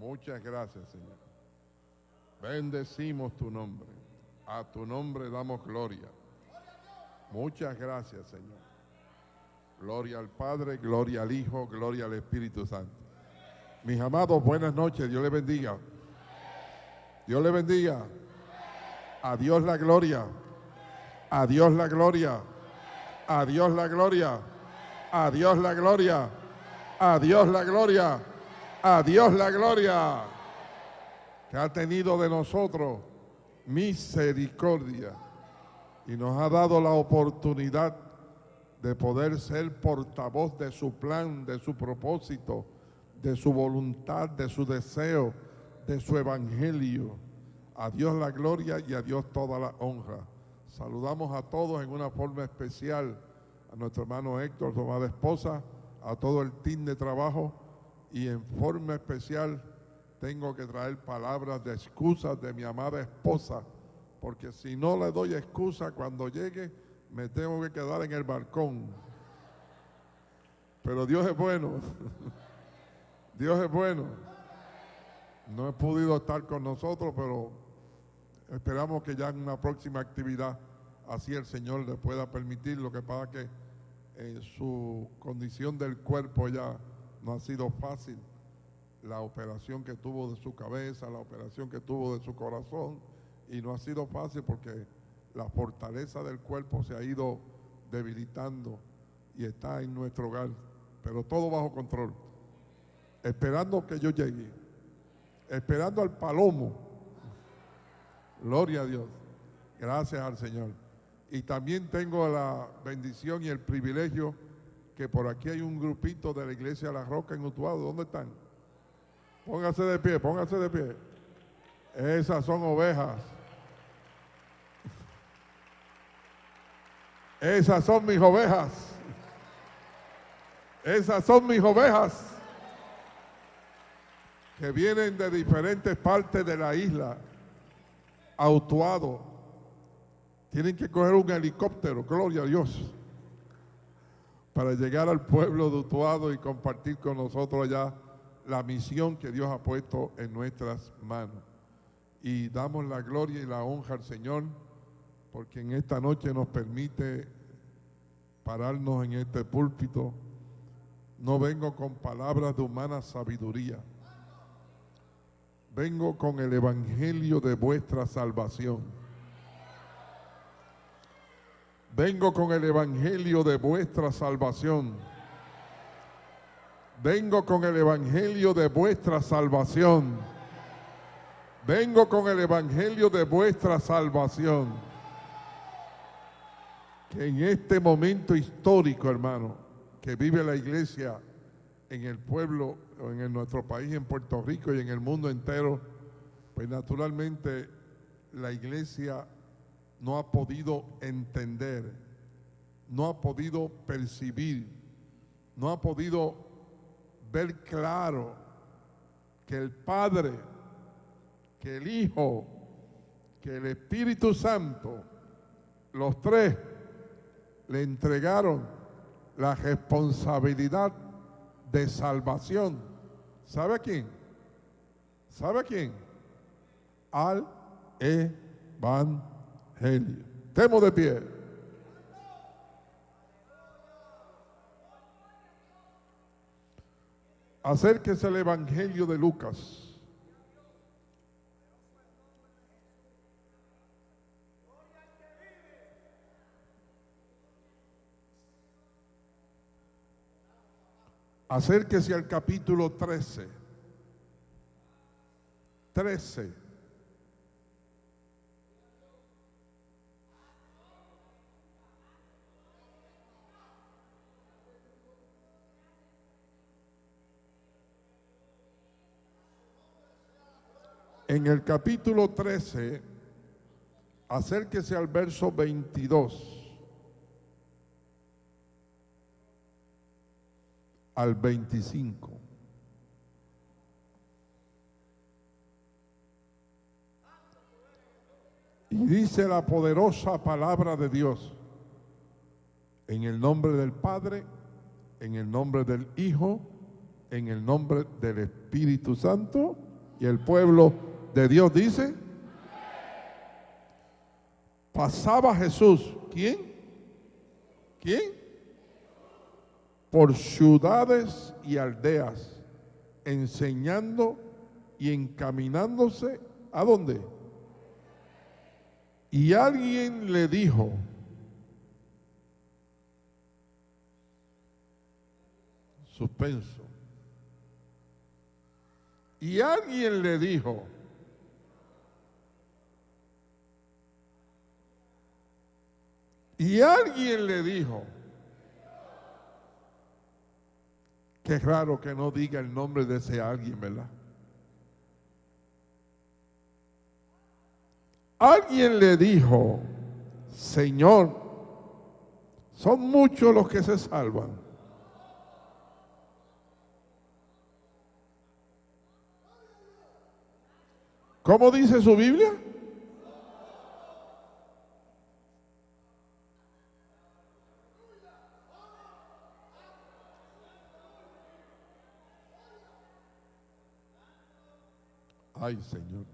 Muchas gracias, Señor. Bendecimos tu nombre. A tu nombre damos gloria. Muchas gracias, Señor. Gloria al Padre, gloria al Hijo, gloria al Espíritu Santo. Mis amados, buenas noches. Dios les bendiga. Dios les bendiga. A Dios la gloria. A Dios la gloria. A Dios la gloria. A Dios la gloria. A Dios la gloria. A Dios la gloria. Que ha tenido de nosotros misericordia y nos ha dado la oportunidad de poder ser portavoz de su plan, de su propósito, de su voluntad, de su deseo, de su evangelio. A Dios la gloria y a Dios toda la honra. Saludamos a todos en una forma especial, a nuestro hermano Héctor, su esposa, a todo el team de trabajo y en forma especial tengo que traer palabras de excusas de mi amada esposa, porque si no le doy excusa cuando llegue, me tengo que quedar en el balcón. Pero Dios es bueno. Dios es bueno. No he podido estar con nosotros, pero esperamos que ya en una próxima actividad así el Señor le pueda permitir. Lo que pasa que en su condición del cuerpo ya no ha sido fácil. La operación que tuvo de su cabeza, la operación que tuvo de su corazón, y no ha sido fácil porque la fortaleza del cuerpo se ha ido debilitando y está en nuestro hogar, pero todo bajo control, esperando que yo llegue, esperando al palomo. Gloria a Dios. Gracias al Señor. Y también tengo la bendición y el privilegio que por aquí hay un grupito de la iglesia La Roca en Utuado. ¿Dónde están? Póngase de pie, póngase de pie. Esas son ovejas. Esas son mis ovejas. Esas son mis ovejas que vienen de diferentes partes de la isla autuado. Tienen que coger un helicóptero, gloria a Dios, para llegar al pueblo de Utuado y compartir con nosotros allá la misión que Dios ha puesto en nuestras manos. Y damos la gloria y la honra al Señor porque en esta noche nos permite pararnos en este púlpito. No vengo con palabras de humana sabiduría. Vengo con el evangelio de vuestra salvación. Vengo con el evangelio de vuestra salvación. Vengo con el evangelio de vuestra salvación. Vengo con el evangelio de vuestra salvación que en este momento histórico, hermano, que vive la iglesia en el pueblo, en nuestro país, en Puerto Rico y en el mundo entero, pues naturalmente la iglesia no ha podido entender, no ha podido percibir, no ha podido ver claro que el Padre, que el Hijo, que el Espíritu Santo, los tres le entregaron la responsabilidad de salvación. ¿Sabe a quién? ¿Sabe a quién? Al Evangelio. Temo de pie. Acérquese al Evangelio de Lucas. Acérquese al capítulo 13. 13. En el capítulo 13, acérquese al verso 22. al 25. Y dice la poderosa palabra de Dios, en el nombre del Padre, en el nombre del Hijo, en el nombre del Espíritu Santo. Y el pueblo de Dios dice, pasaba Jesús, ¿quién? ¿Quién? Por ciudades y aldeas, enseñando y encaminándose a dónde? Y alguien le dijo, suspenso, y alguien le dijo, y alguien le dijo, qué raro que no diga el nombre de ese alguien, ¿verdad? Alguien le dijo, Señor, son muchos los que se salvan. ¿Cómo dice su Biblia? Ay, Señor.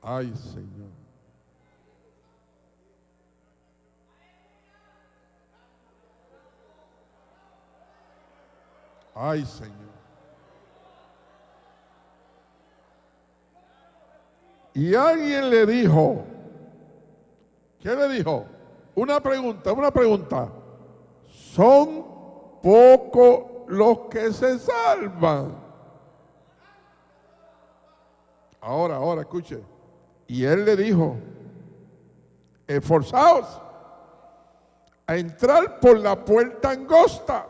Ay, Señor. Ay, Señor. Y alguien le dijo, ¿qué le dijo? Una pregunta, una pregunta. Son pocos los que se salvan. Ahora, ahora, escuche. Y él le dijo, esforzaos a entrar por la puerta angosta,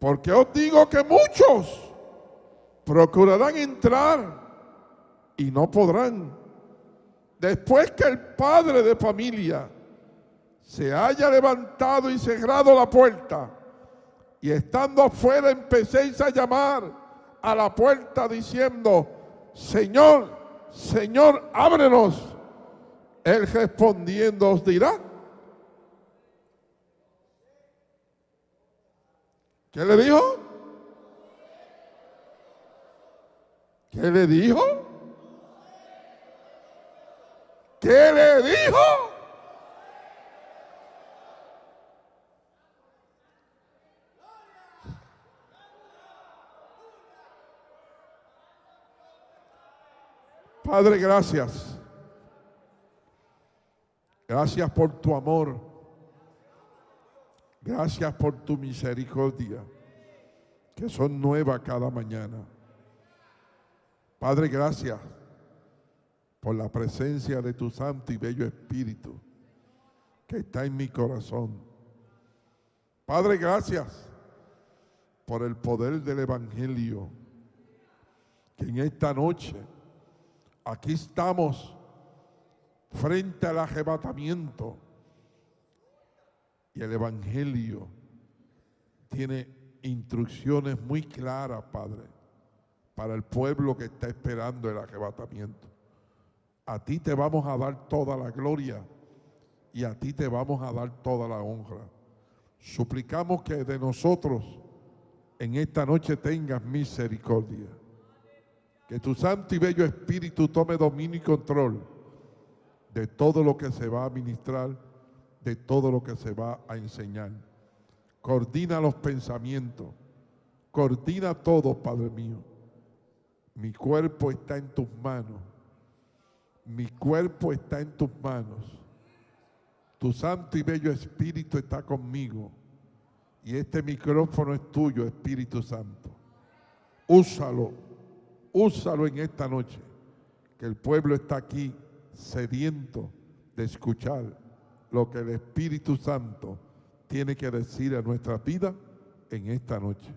porque os digo que muchos procurarán entrar y no podrán. Después que el padre de familia se haya levantado y cerrado la puerta, y estando afuera empecéis a llamar a la puerta diciendo, Señor, Señor, ábrenos. Él respondiendo os dirá. ¿Qué le dijo? ¿Qué le dijo? ¿Qué le dijo? Padre, gracias. Gracias por tu amor. Gracias por tu misericordia, que son nuevas cada mañana. Padre, gracias por la presencia de tu santo y bello Espíritu que está en mi corazón. Padre, gracias por el poder del Evangelio que en esta noche Aquí estamos frente al arrebatamiento y el Evangelio tiene instrucciones muy claras, Padre, para el pueblo que está esperando el arrebatamiento. A ti te vamos a dar toda la gloria y a ti te vamos a dar toda la honra. Suplicamos que de nosotros en esta noche tengas misericordia. Que tu santo y bello Espíritu tome dominio y control de todo lo que se va a ministrar, de todo lo que se va a enseñar. Coordina los pensamientos, coordina todo, Padre mío. Mi cuerpo está en tus manos. Mi cuerpo está en tus manos. Tu santo y bello Espíritu está conmigo. Y este micrófono es tuyo, Espíritu Santo. Úsalo úsalo en esta noche, que el pueblo está aquí sediento de escuchar lo que el Espíritu Santo tiene que decir a nuestra vida en esta noche.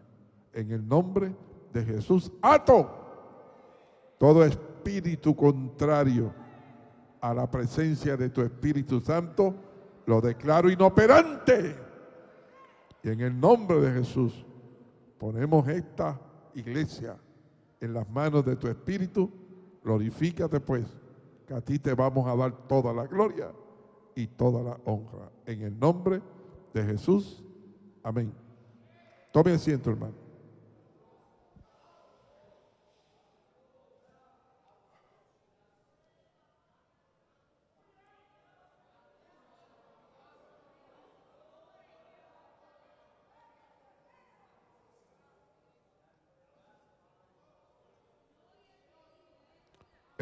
En el nombre de Jesús, ato todo espíritu contrario a la presencia de tu Espíritu Santo, lo declaro inoperante. Y en el nombre de Jesús ponemos esta iglesia en las manos de tu Espíritu, glorifícate pues, que a ti te vamos a dar toda la gloria y toda la honra. En el nombre de Jesús. Amén. Tome asiento, hermano.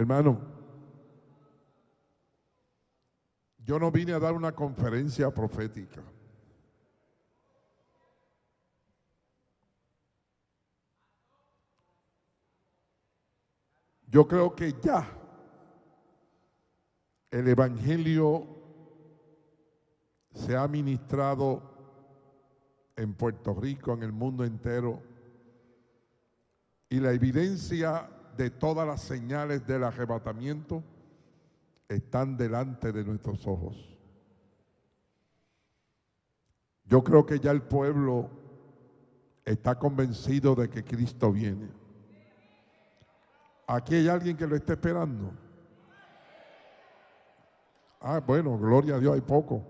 Hermano, yo no vine a dar una conferencia profética. Yo creo que ya el Evangelio se ha ministrado en Puerto Rico, en el mundo entero, y la evidencia de todas las señales del arrebatamiento están delante de nuestros ojos. Yo creo que ya el pueblo está convencido de que Cristo viene. Aquí hay alguien que lo está esperando. Ah, bueno, gloria a Dios, hay poco.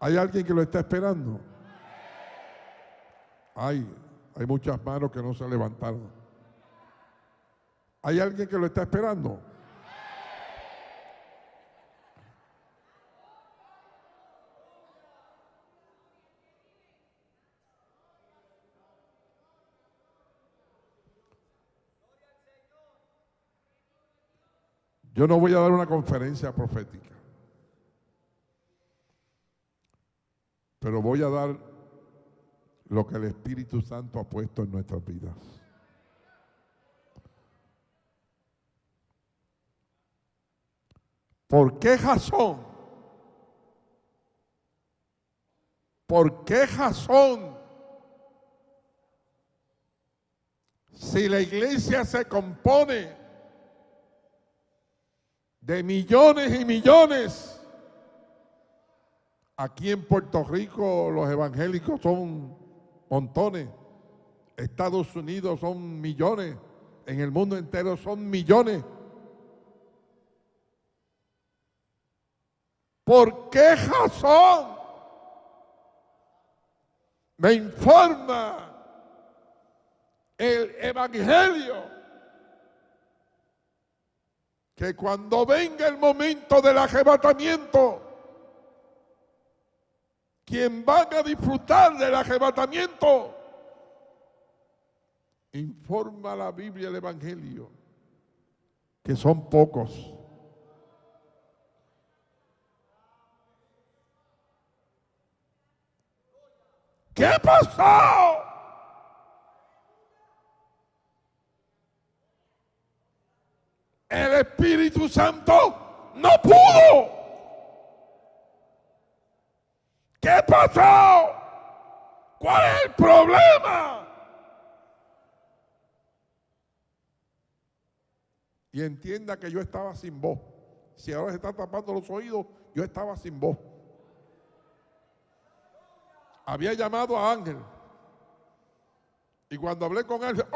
¿Hay alguien que lo está esperando? Hay, hay muchas manos que no se levantaron. ¿Hay alguien que lo está esperando? Yo no voy a dar una conferencia profética, pero voy a dar lo que el Espíritu Santo ha puesto en nuestras vidas. ¿Por qué Jasón? ¿Por qué Jasón? Si la iglesia se compone de millones y millones. Aquí en Puerto Rico los evangélicos son montones. Estados Unidos son millones. En el mundo entero son millones. ¿Por qué razón? Me informa el Evangelio que cuando venga el momento del arrebatamiento, quien van a disfrutar del arrebatamiento, informa la Biblia el Evangelio, que son pocos. ¿Qué pasó? El Espíritu Santo no pudo. ¿Qué pasó? ¿Cuál es el problema? Y entienda que yo estaba sin voz. Si ahora se está tapando los oídos, yo estaba sin voz. Había llamado a Ángel. Y cuando hablé con él,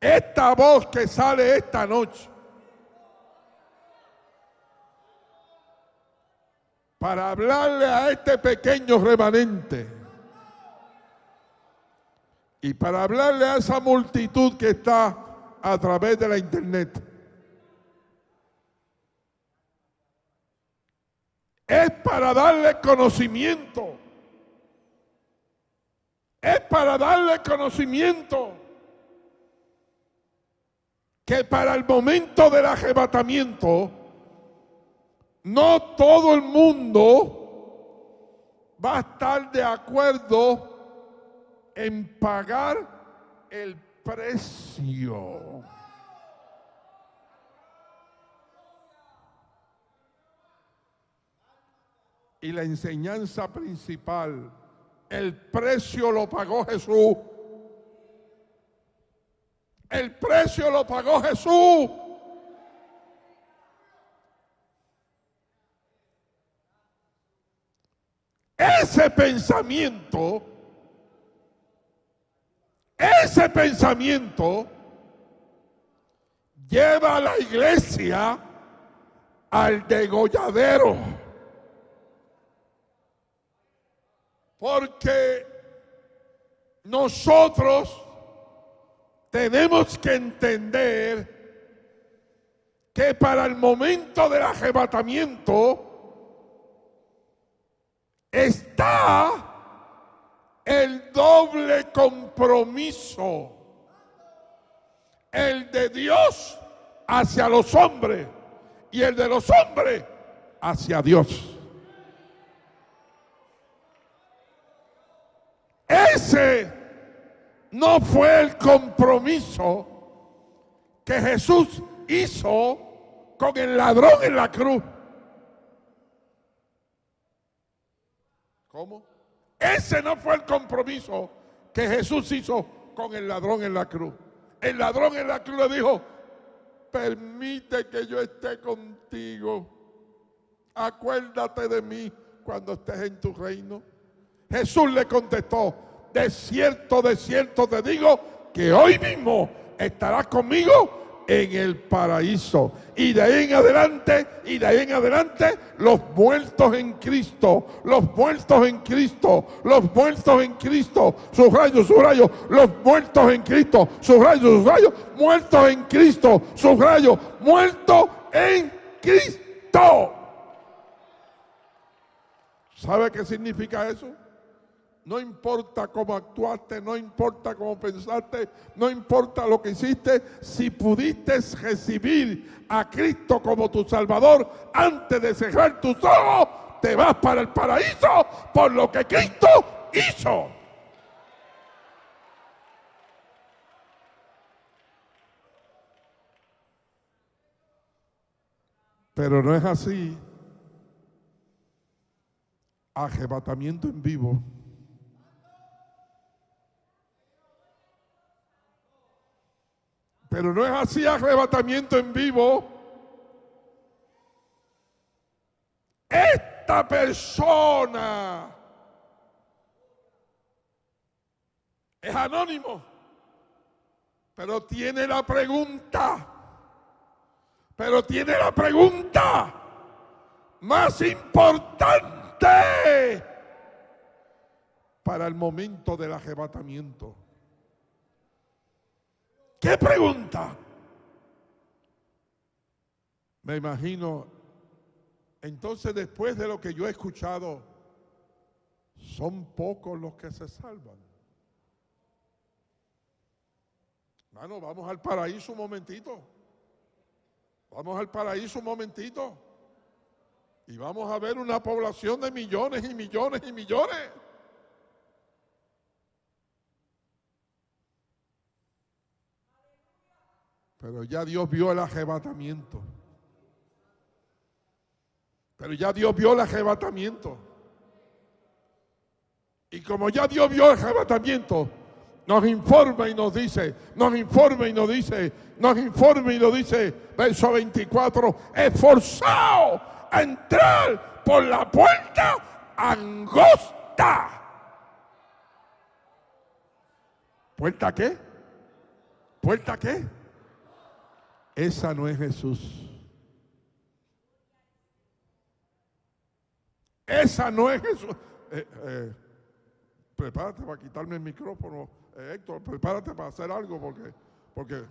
Esta voz que sale esta noche para hablarle a este pequeño remanente y para hablarle a esa multitud que está a través de la internet. Es para darle conocimiento. Es para darle conocimiento que para el momento del arrebatamiento, no todo el mundo va a estar de acuerdo en pagar el precio. Y la enseñanza principal, el precio lo pagó Jesús. El precio lo pagó Jesús. Ese pensamiento, ese pensamiento lleva a la iglesia al degolladero. Porque nosotros tenemos que entender que para el momento del arrebatamiento está el doble compromiso, el de Dios hacia los hombres y el de los hombres hacia Dios. Ese no fue el compromiso que Jesús hizo con el ladrón en la cruz. ¿Cómo? Ese no fue el compromiso que Jesús hizo con el ladrón en la cruz. El ladrón en la cruz le dijo, permite que yo esté contigo. Acuérdate de mí cuando estés en tu reino. Jesús le contestó, de cierto, de cierto te digo que hoy mismo estarás conmigo en el paraíso. Y de ahí en adelante, y de ahí en adelante, los muertos en Cristo, los muertos en Cristo, los muertos en Cristo, subrayo, subrayo, los muertos en Cristo, subrayo, subrayo, muertos en Cristo, subrayo, muertos en Cristo. ¿Sabe qué significa eso? No importa cómo actuaste, no importa cómo pensaste, no importa lo que hiciste, si pudiste recibir a Cristo como tu Salvador antes de cerrar tus ojos, te vas para el paraíso por lo que Cristo hizo. Pero no es así. Arrebatamiento en vivo. Pero no es así arrebatamiento en vivo. Esta persona es anónimo, pero tiene la pregunta, pero tiene la pregunta más importante para el momento del arrebatamiento. ¿Qué pregunta? Me imagino, entonces después de lo que yo he escuchado, son pocos los que se salvan. Bueno, vamos al paraíso un momentito. Vamos al paraíso un momentito. Y vamos a ver una población de millones y millones y millones. Pero ya Dios vio el arrebatamiento. Pero ya Dios vio el arrebatamiento. Y como ya Dios vio el arrebatamiento, nos informa y nos dice, nos informa y nos dice, nos informa y nos dice, verso 24, esforzado a entrar por la puerta angosta. ¿Puerta qué? ¿Puerta qué? Esa no es Jesús. Esa no es Jesús. Eh, eh, prepárate para quitarme el micrófono, eh, Héctor. Prepárate para hacer algo porque, porque.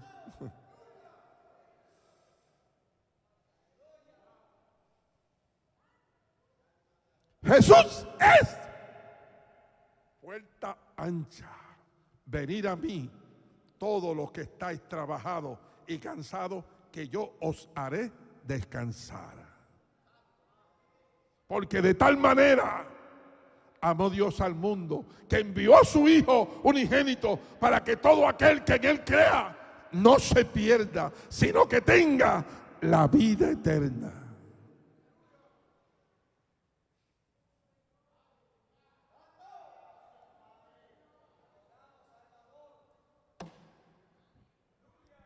Jesús es puerta ancha. Venir a mí, todos los que estáis trabajados y cansado, que yo os haré descansar. Porque de tal manera amó Dios al mundo, que envió a su Hijo unigénito para que todo aquel que en Él crea no se pierda, sino que tenga la vida eterna.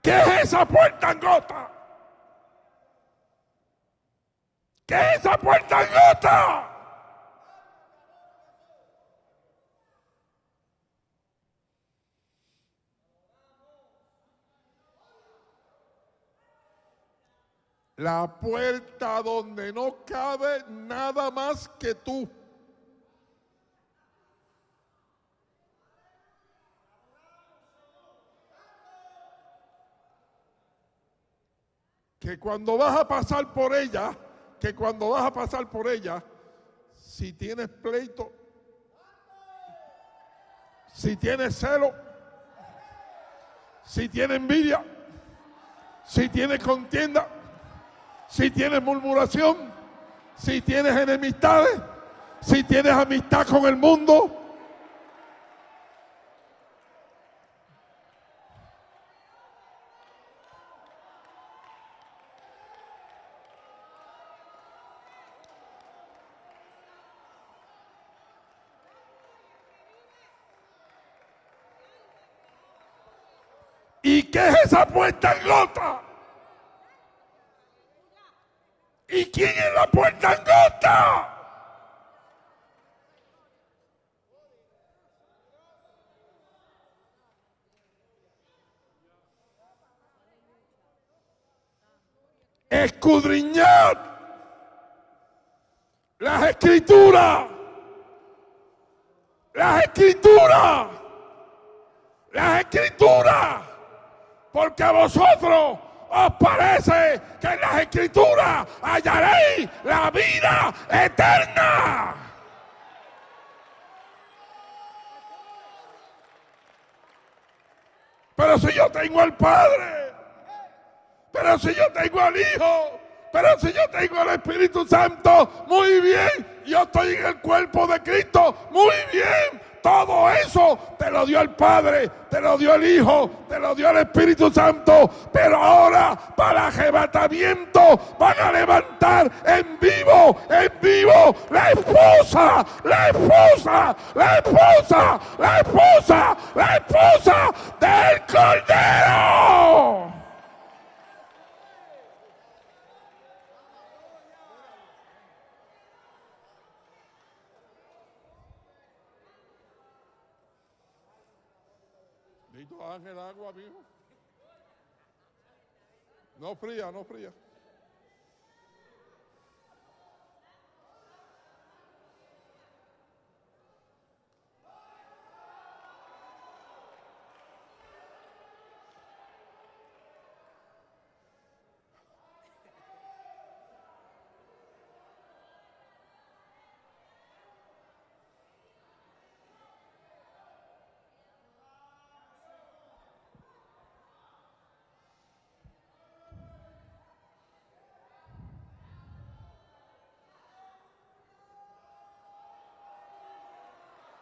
¿Qué es esa puerta angota? ¿Qué es esa puerta angota? La puerta donde no cabe nada más que tú. Que cuando vas a pasar por ella, que cuando vas a pasar por ella, si tienes pleito, si tiene celo, si tiene envidia, si tiene contienda, si tienes murmuración, si tienes enemistades, si tienes amistad con el mundo, ¿Y qué es esa puerta en gota? ¿Y quién es la puerta en gota? Escudriñad las escrituras. Las escrituras. Las escrituras. Porque a vosotros os parece que en las escrituras hallaréis la vida eterna. Pero si yo tengo al Padre, pero si yo tengo al Hijo, pero si yo tengo al Espíritu Santo, muy bien, yo estoy en el cuerpo de Cristo, muy bien, todo eso te lo dio el Padre, te lo dio el Hijo, te lo dio el Espíritu Santo. Pero ahora para arrebatamiento van a levantar en vivo, en vivo la esposa, la esposa, la esposa, la esposa, la esposa del Cordero. Ángel, agua, mijo. No fría, no fría.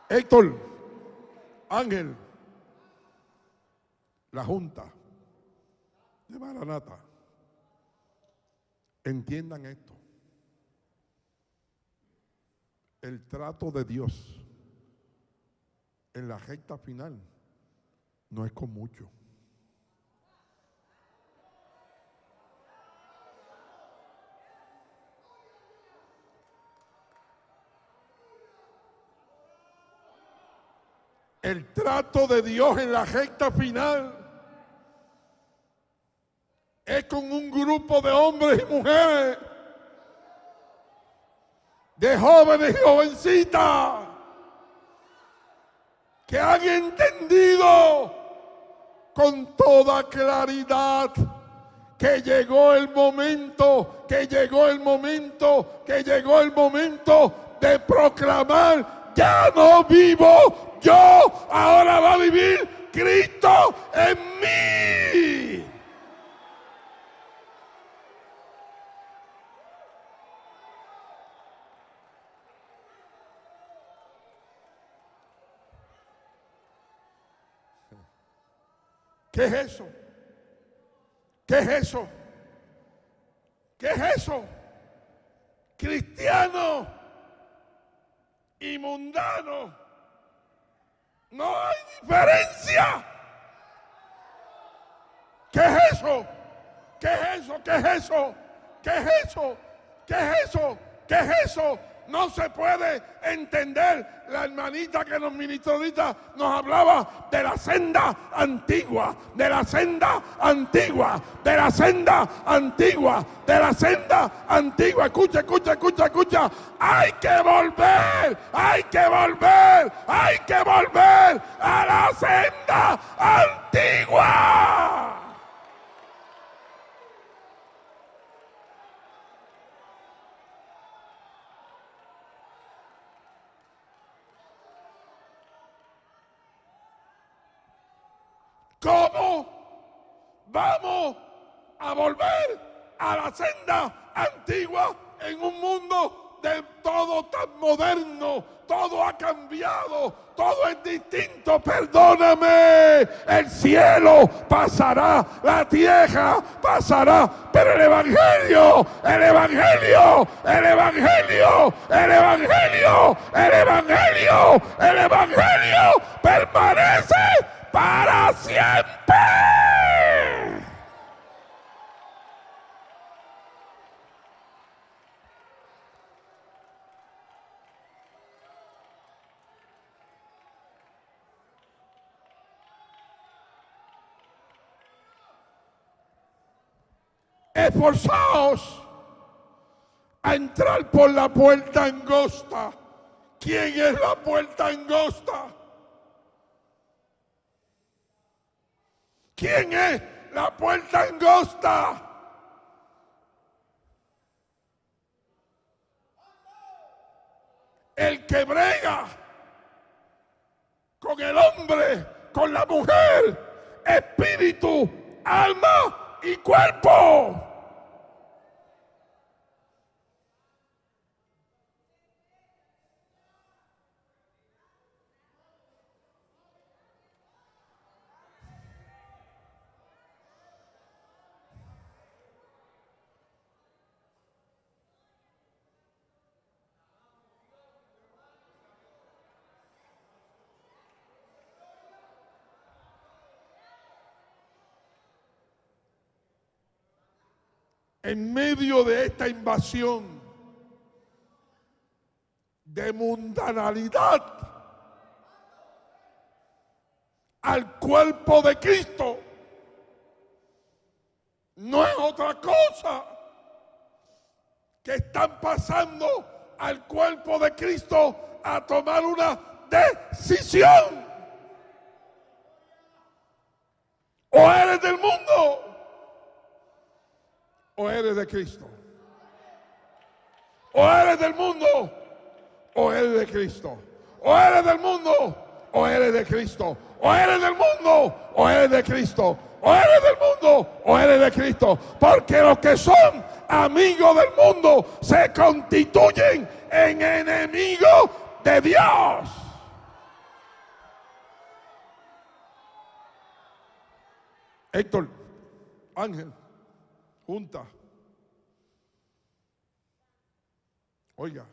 Héctor, Ángel, la Junta de Maranata, entiendan esto. El trato de Dios en la recta final no es con mucho. El trato de Dios en la recta final es con un grupo de hombres y mujeres, de jóvenes y jovencitas, que han entendido con toda claridad que llegó el momento, que llegó el momento, que llegó el momento de proclamar, ya no vivo yo, ahora va a vivir Cristo en mí. ¿Qué es eso? ¿Qué es eso? ¿Qué es eso? Cristiano y mundano no hay diferencia. ¿Qué es eso? ¿Qué es eso? ¿Qué es eso? ¿Qué es eso? ¿Qué es eso? ¿Qué es eso? No se puede entender. La hermanita que nos ministró nos hablaba de la senda antigua, de la senda antigua, de la senda antigua, de la senda antigua. Escucha, escucha, escucha, escucha. Hay que volver, hay que volver, hay que volver a la senda antigua. ¿Cómo vamos a volver a la senda antigua en un mundo de todo tan moderno? Todo ha cambiado, todo es distinto. Perdóname, el cielo pasará, la tierra pasará, pero el Evangelio, el Evangelio, el Evangelio, el Evangelio, el Evangelio, el Evangelio permanece para siempre. Esforzaos a entrar por la puerta angosta. ¿Quién es la puerta angosta? ¿Quién es la puerta angosta? El que brega con el hombre, con la mujer, espíritu, alma y cuerpo. En medio de esta invasión de mundanalidad al cuerpo de Cristo, no es otra cosa que están pasando al cuerpo de Cristo a tomar una decisión. O eres del mundo o eres de Cristo. O eres del mundo o eres de Cristo. O eres del mundo o eres de Cristo. O eres del mundo o eres de Cristo. O eres del mundo o eres de Cristo. Porque los que son amigos del mundo se constituyen en enemigos de Dios. Héctor, Ángel junta. Oiga,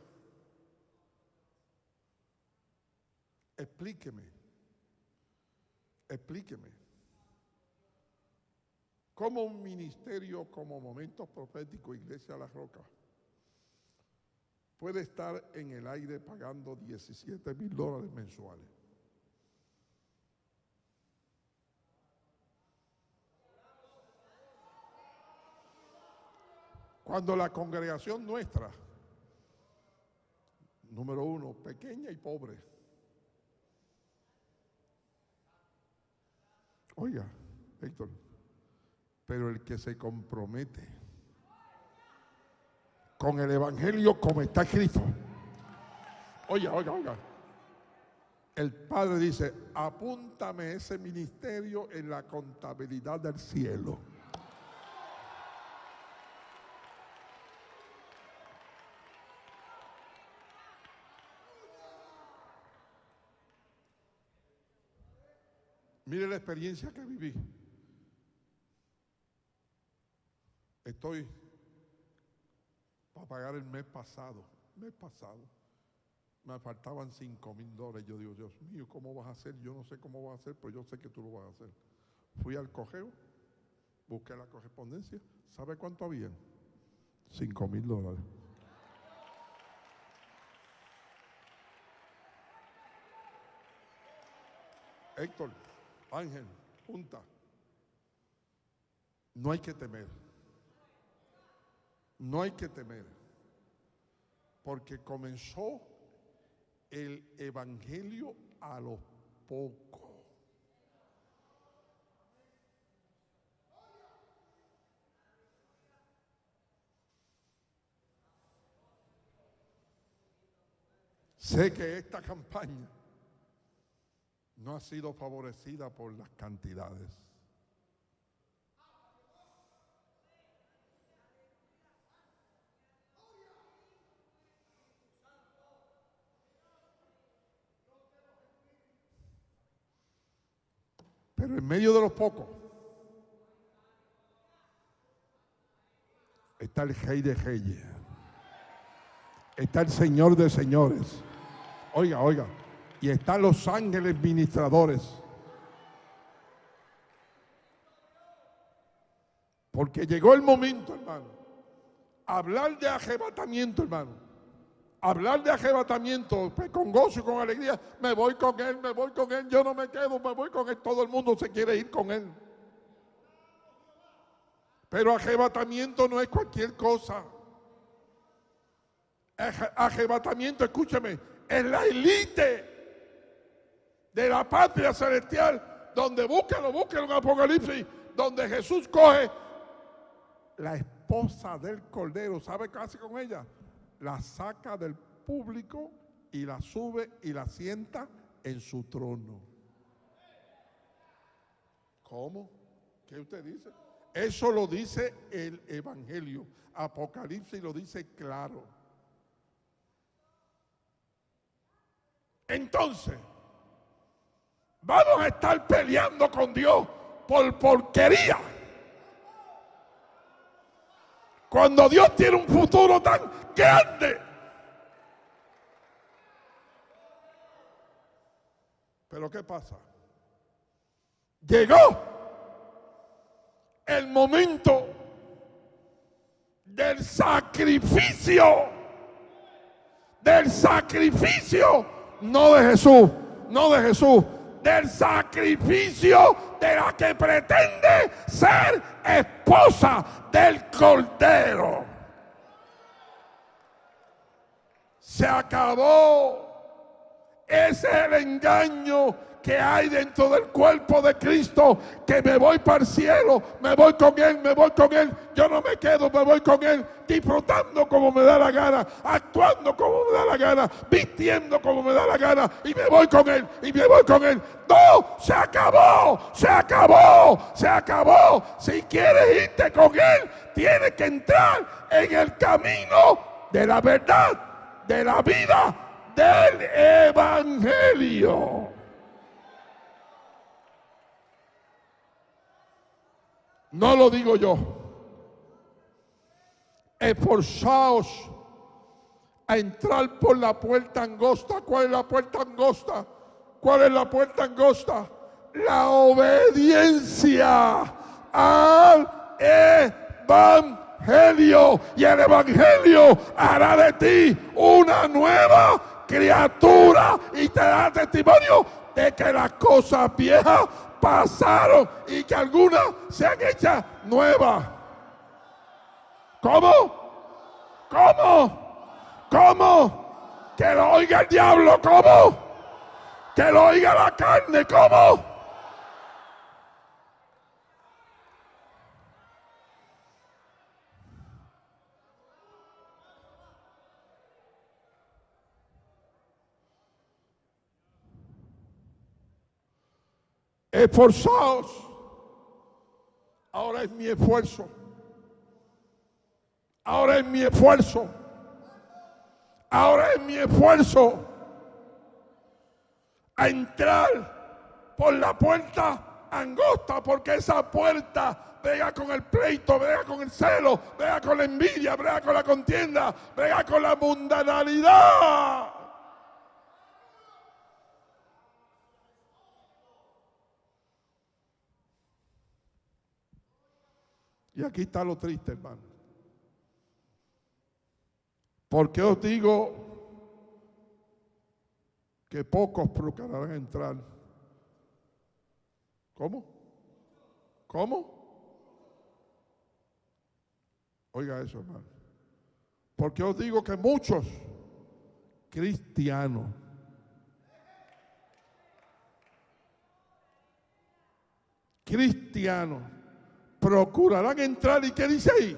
explíqueme, explíqueme, cómo un ministerio como Momentos Proféticos Iglesia La Roca puede estar en el aire pagando 17 mil dólares mensuales. Cuando la congregación nuestra, número uno, pequeña y pobre, oiga, Héctor, pero el que se compromete con el Evangelio como está escrito, oiga, oiga, oiga, el Padre dice, apúntame ese ministerio en la contabilidad del cielo. Mire la experiencia que viví. Estoy para pagar el mes pasado, mes pasado. Me faltaban 5 mil dólares. Yo digo, Dios mío, ¿cómo vas a hacer? Yo no sé cómo vas a hacer, pero yo sé que tú lo vas a hacer. Fui al cogeo, busqué la correspondencia. ¿Sabe cuánto habían? 5 mil dólares. Héctor, Ángel, punta. No hay que temer. No hay que temer. Porque comenzó el Evangelio a lo poco. Sé que esta campaña no ha sido favorecida por las cantidades. Pero en medio de los pocos está el Rey de Reyes. Está el Señor de Señores. Oiga, oiga. Y están los ángeles ministradores. Porque llegó el momento, hermano. Hablar de arrebatamiento, hermano. Hablar de arrebatamiento pues, con gozo y con alegría. Me voy con él, me voy con él. Yo no me quedo, me voy con él. Todo el mundo se quiere ir con él. Pero arrebatamiento no es cualquier cosa. Arrebatamiento, escúcheme, es la élite de la patria celestial, donde búsquelo, búsquelo en Apocalipsis, donde Jesús coge la esposa del Cordero, ¿sabe qué hace con ella? La saca del público y la sube y la sienta en su trono. ¿Cómo? ¿Qué usted dice? Eso lo dice el Evangelio. Apocalipsis lo dice claro. Entonces, vamos a estar peleando con Dios por porquería. Cuando Dios tiene un futuro tan grande. Pero ¿qué pasa? Llegó el momento del sacrificio, del sacrificio, no de Jesús, no de Jesús, del sacrificio de la que pretende ser esposa del Cordero. Se acabó. Ese es el engaño que hay dentro del cuerpo de Cristo, que me voy para el cielo, me voy con Él, me voy con Él, yo no me quedo, me voy con Él, disfrutando como me da la gana, actuando como me da la gana, vistiendo como me da la gana, y me voy con Él, y me voy con Él. No, se acabó, se acabó, se acabó. Si quieres irte con Él, tienes que entrar en el camino de la verdad, de la vida, del Evangelio. No lo digo yo. Esforzaos a entrar por la puerta angosta. ¿Cuál es la puerta angosta? ¿Cuál es la puerta angosta? La obediencia al evangelio. Y el evangelio hará de ti una nueva criatura y te da testimonio de que las cosas viejas pasaron y que algunas se han hecho nuevas. ¿Cómo? ¿Cómo? ¿Cómo? Que lo oiga el diablo, ¿cómo? Que lo oiga la carne, ¿cómo? Esforzados. Ahora es mi esfuerzo. Ahora es mi esfuerzo. Ahora es mi esfuerzo a entrar por la puerta angosta, porque esa puerta vea con el pleito, vea con el celo, vea con la envidia, vea con la contienda, vea con la mundanalidad. Y aquí está lo triste, hermano. Porque os digo que pocos procurarán entrar. ¿Cómo? ¿Cómo? Oiga eso, hermano. Porque os digo que muchos cristianos cristianos procurarán entrar. ¿Y qué dice ahí?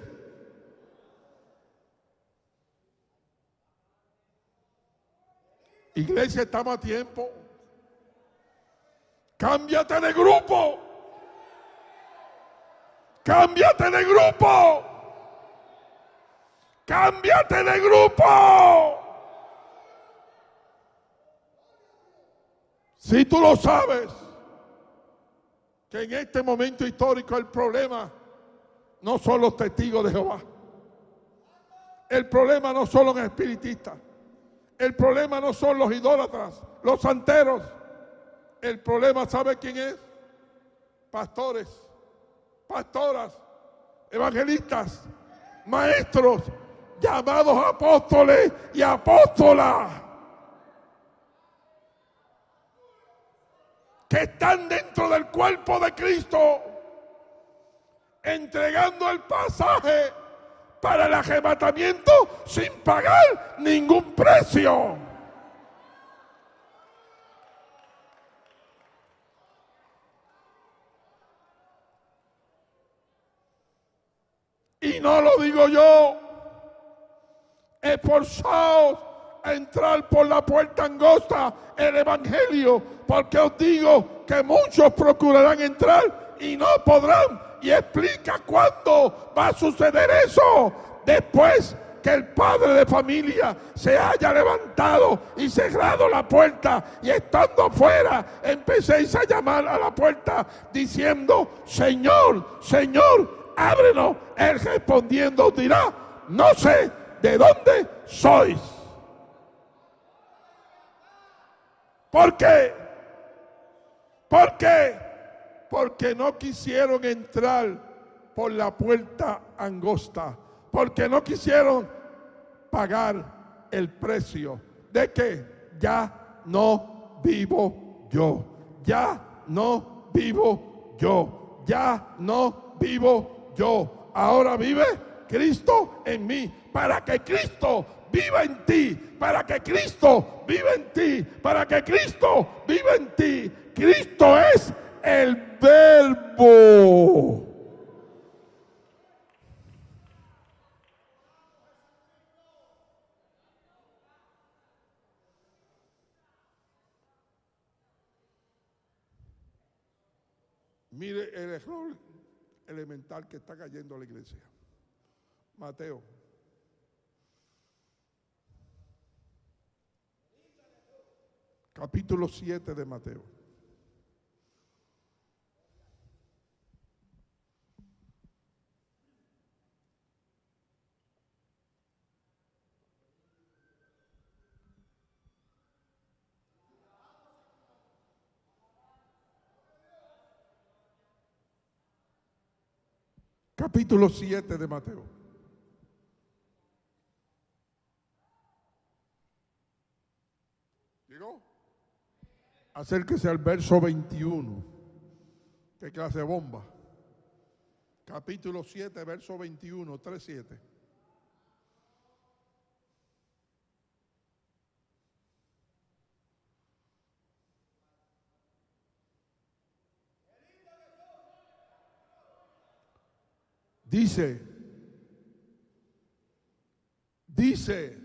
Iglesia, estamos a tiempo. Cámbiate de grupo. Cámbiate de grupo. Cámbiate de grupo. Si tú lo sabes, que en este momento histórico el problema no son los testigos de Jehová. El problema no son los espiritistas. El problema no son los idólatras, los santeros. El problema, ¿sabe quién es? Pastores, pastoras, evangelistas, maestros, llamados apóstoles y apóstolas. Que están dentro del cuerpo de Cristo, entregando el pasaje para el arrebatamiento sin pagar ningún precio. Y no lo digo yo, esforzaos a entrar por la puerta angosta el Evangelio, porque os digo que muchos procurarán entrar y no podrán y explica cuándo va a suceder eso. Después que el padre de familia se haya levantado y cerrado la puerta y estando fuera empecéis a llamar a la puerta diciendo, Señor, Señor, ábrenos. Él respondiendo dirá, no sé de dónde sois. ¿Por qué? ¿Por qué? porque no quisieron entrar por la puerta angosta, porque no quisieron pagar el precio de que ya no vivo yo, ya no vivo yo, ya no vivo yo. Ahora vive Cristo en mí, para que Cristo viva en ti, para que Cristo viva en ti, para que Cristo viva en ti. Cristo es el verbo. Mire el error elemental que está cayendo la iglesia. Mateo. Capítulo 7 de Mateo. capítulo 7 de Mateo. ¿Llegó? Acérquese al verso 21. ¿Qué clase de bomba? Capítulo 7, verso 21, 3, 7. Dice, dice,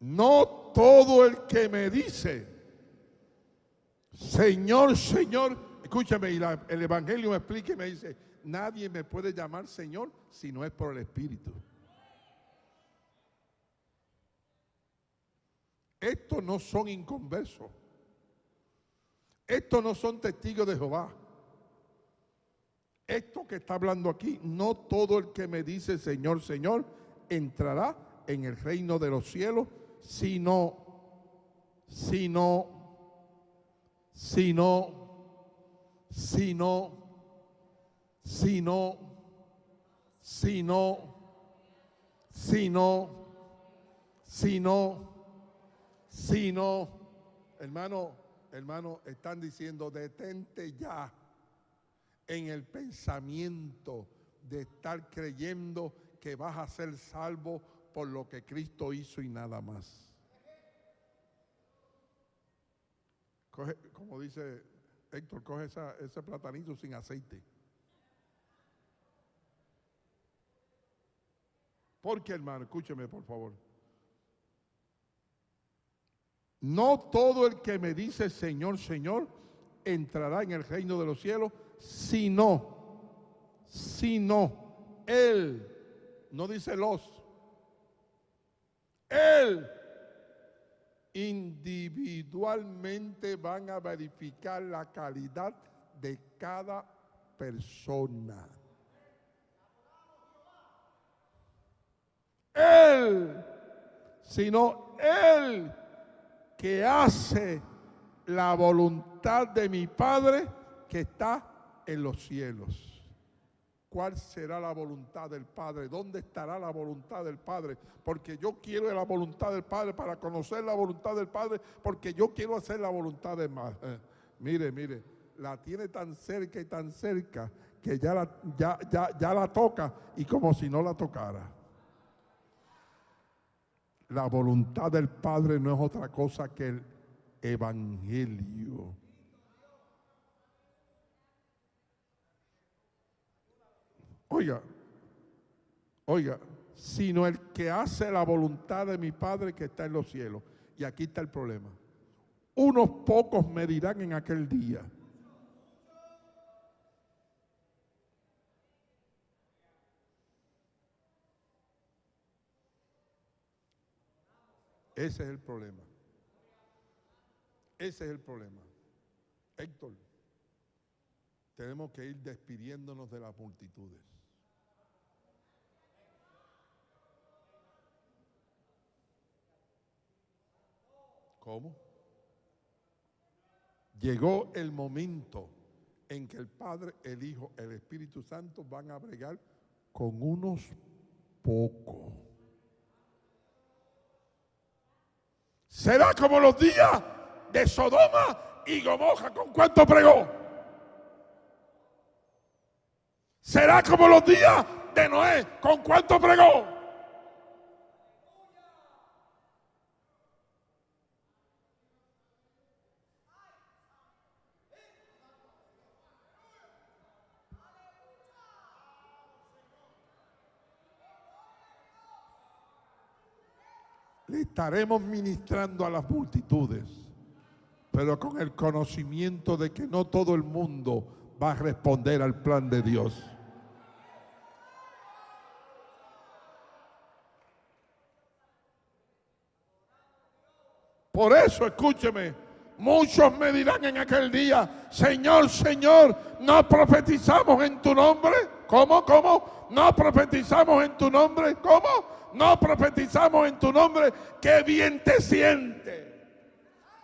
no todo el que me dice, Señor, Señor, escúchame, y el Evangelio me explica y me dice, nadie me puede llamar Señor si no es por el Espíritu. Estos no son inconversos. Estos no son testigos de Jehová. Esto que está hablando aquí, no todo el que me dice Señor, Señor, entrará en el reino de los cielos, sino, sino, sino, sino, sino, sino, sino, sino, sino, hermano, hermano, están diciendo, detente ya en el pensamiento de estar creyendo que vas a ser salvo por lo que Cristo hizo y nada más. como dice Héctor, coge ese platanito sin aceite. Porque hermano, escúcheme por favor. No todo el que me dice Señor, Señor, entrará en el reino de los cielos, sino, sino, Él, no dice los, Él individualmente van a verificar la calidad de cada persona. Él, sino Él que hace la voluntad de mi Padre que está en los cielos. ¿Cuál será la voluntad del Padre? ¿Dónde estará la voluntad del Padre? Porque yo quiero la voluntad del Padre para conocer la voluntad del Padre, porque yo quiero hacer la voluntad del Padre. mire, mire, la tiene tan cerca y tan cerca que ya la, ya, ya, ya la toca y como si no la tocara. La voluntad del Padre no es otra cosa que el Evangelio. Oiga, oiga, sino el que hace la voluntad de mi Padre que está en los cielos. Y aquí está el problema. Unos pocos me dirán en aquel día. Ese es el problema. Ese es el problema. Héctor, tenemos que ir despidiéndonos de las multitudes. ¿Cómo? Llegó el momento en que el Padre, el Hijo, el Espíritu Santo van a bregar con unos pocos. Será como los días de Sodoma y Gomorra. ¿Con cuánto pregó? Será como los días de Noé. ¿Con cuánto pregó? le estaremos ministrando a las multitudes, pero con el conocimiento de que no todo el mundo va a responder al plan de Dios. Por eso, escúcheme, muchos me dirán en aquel día, Señor, Señor, no profetizamos en tu nombre. ¿Cómo? ¿Cómo? No profetizamos en tu nombre. ¿Cómo? no profetizamos en tu nombre, qué bien te siente,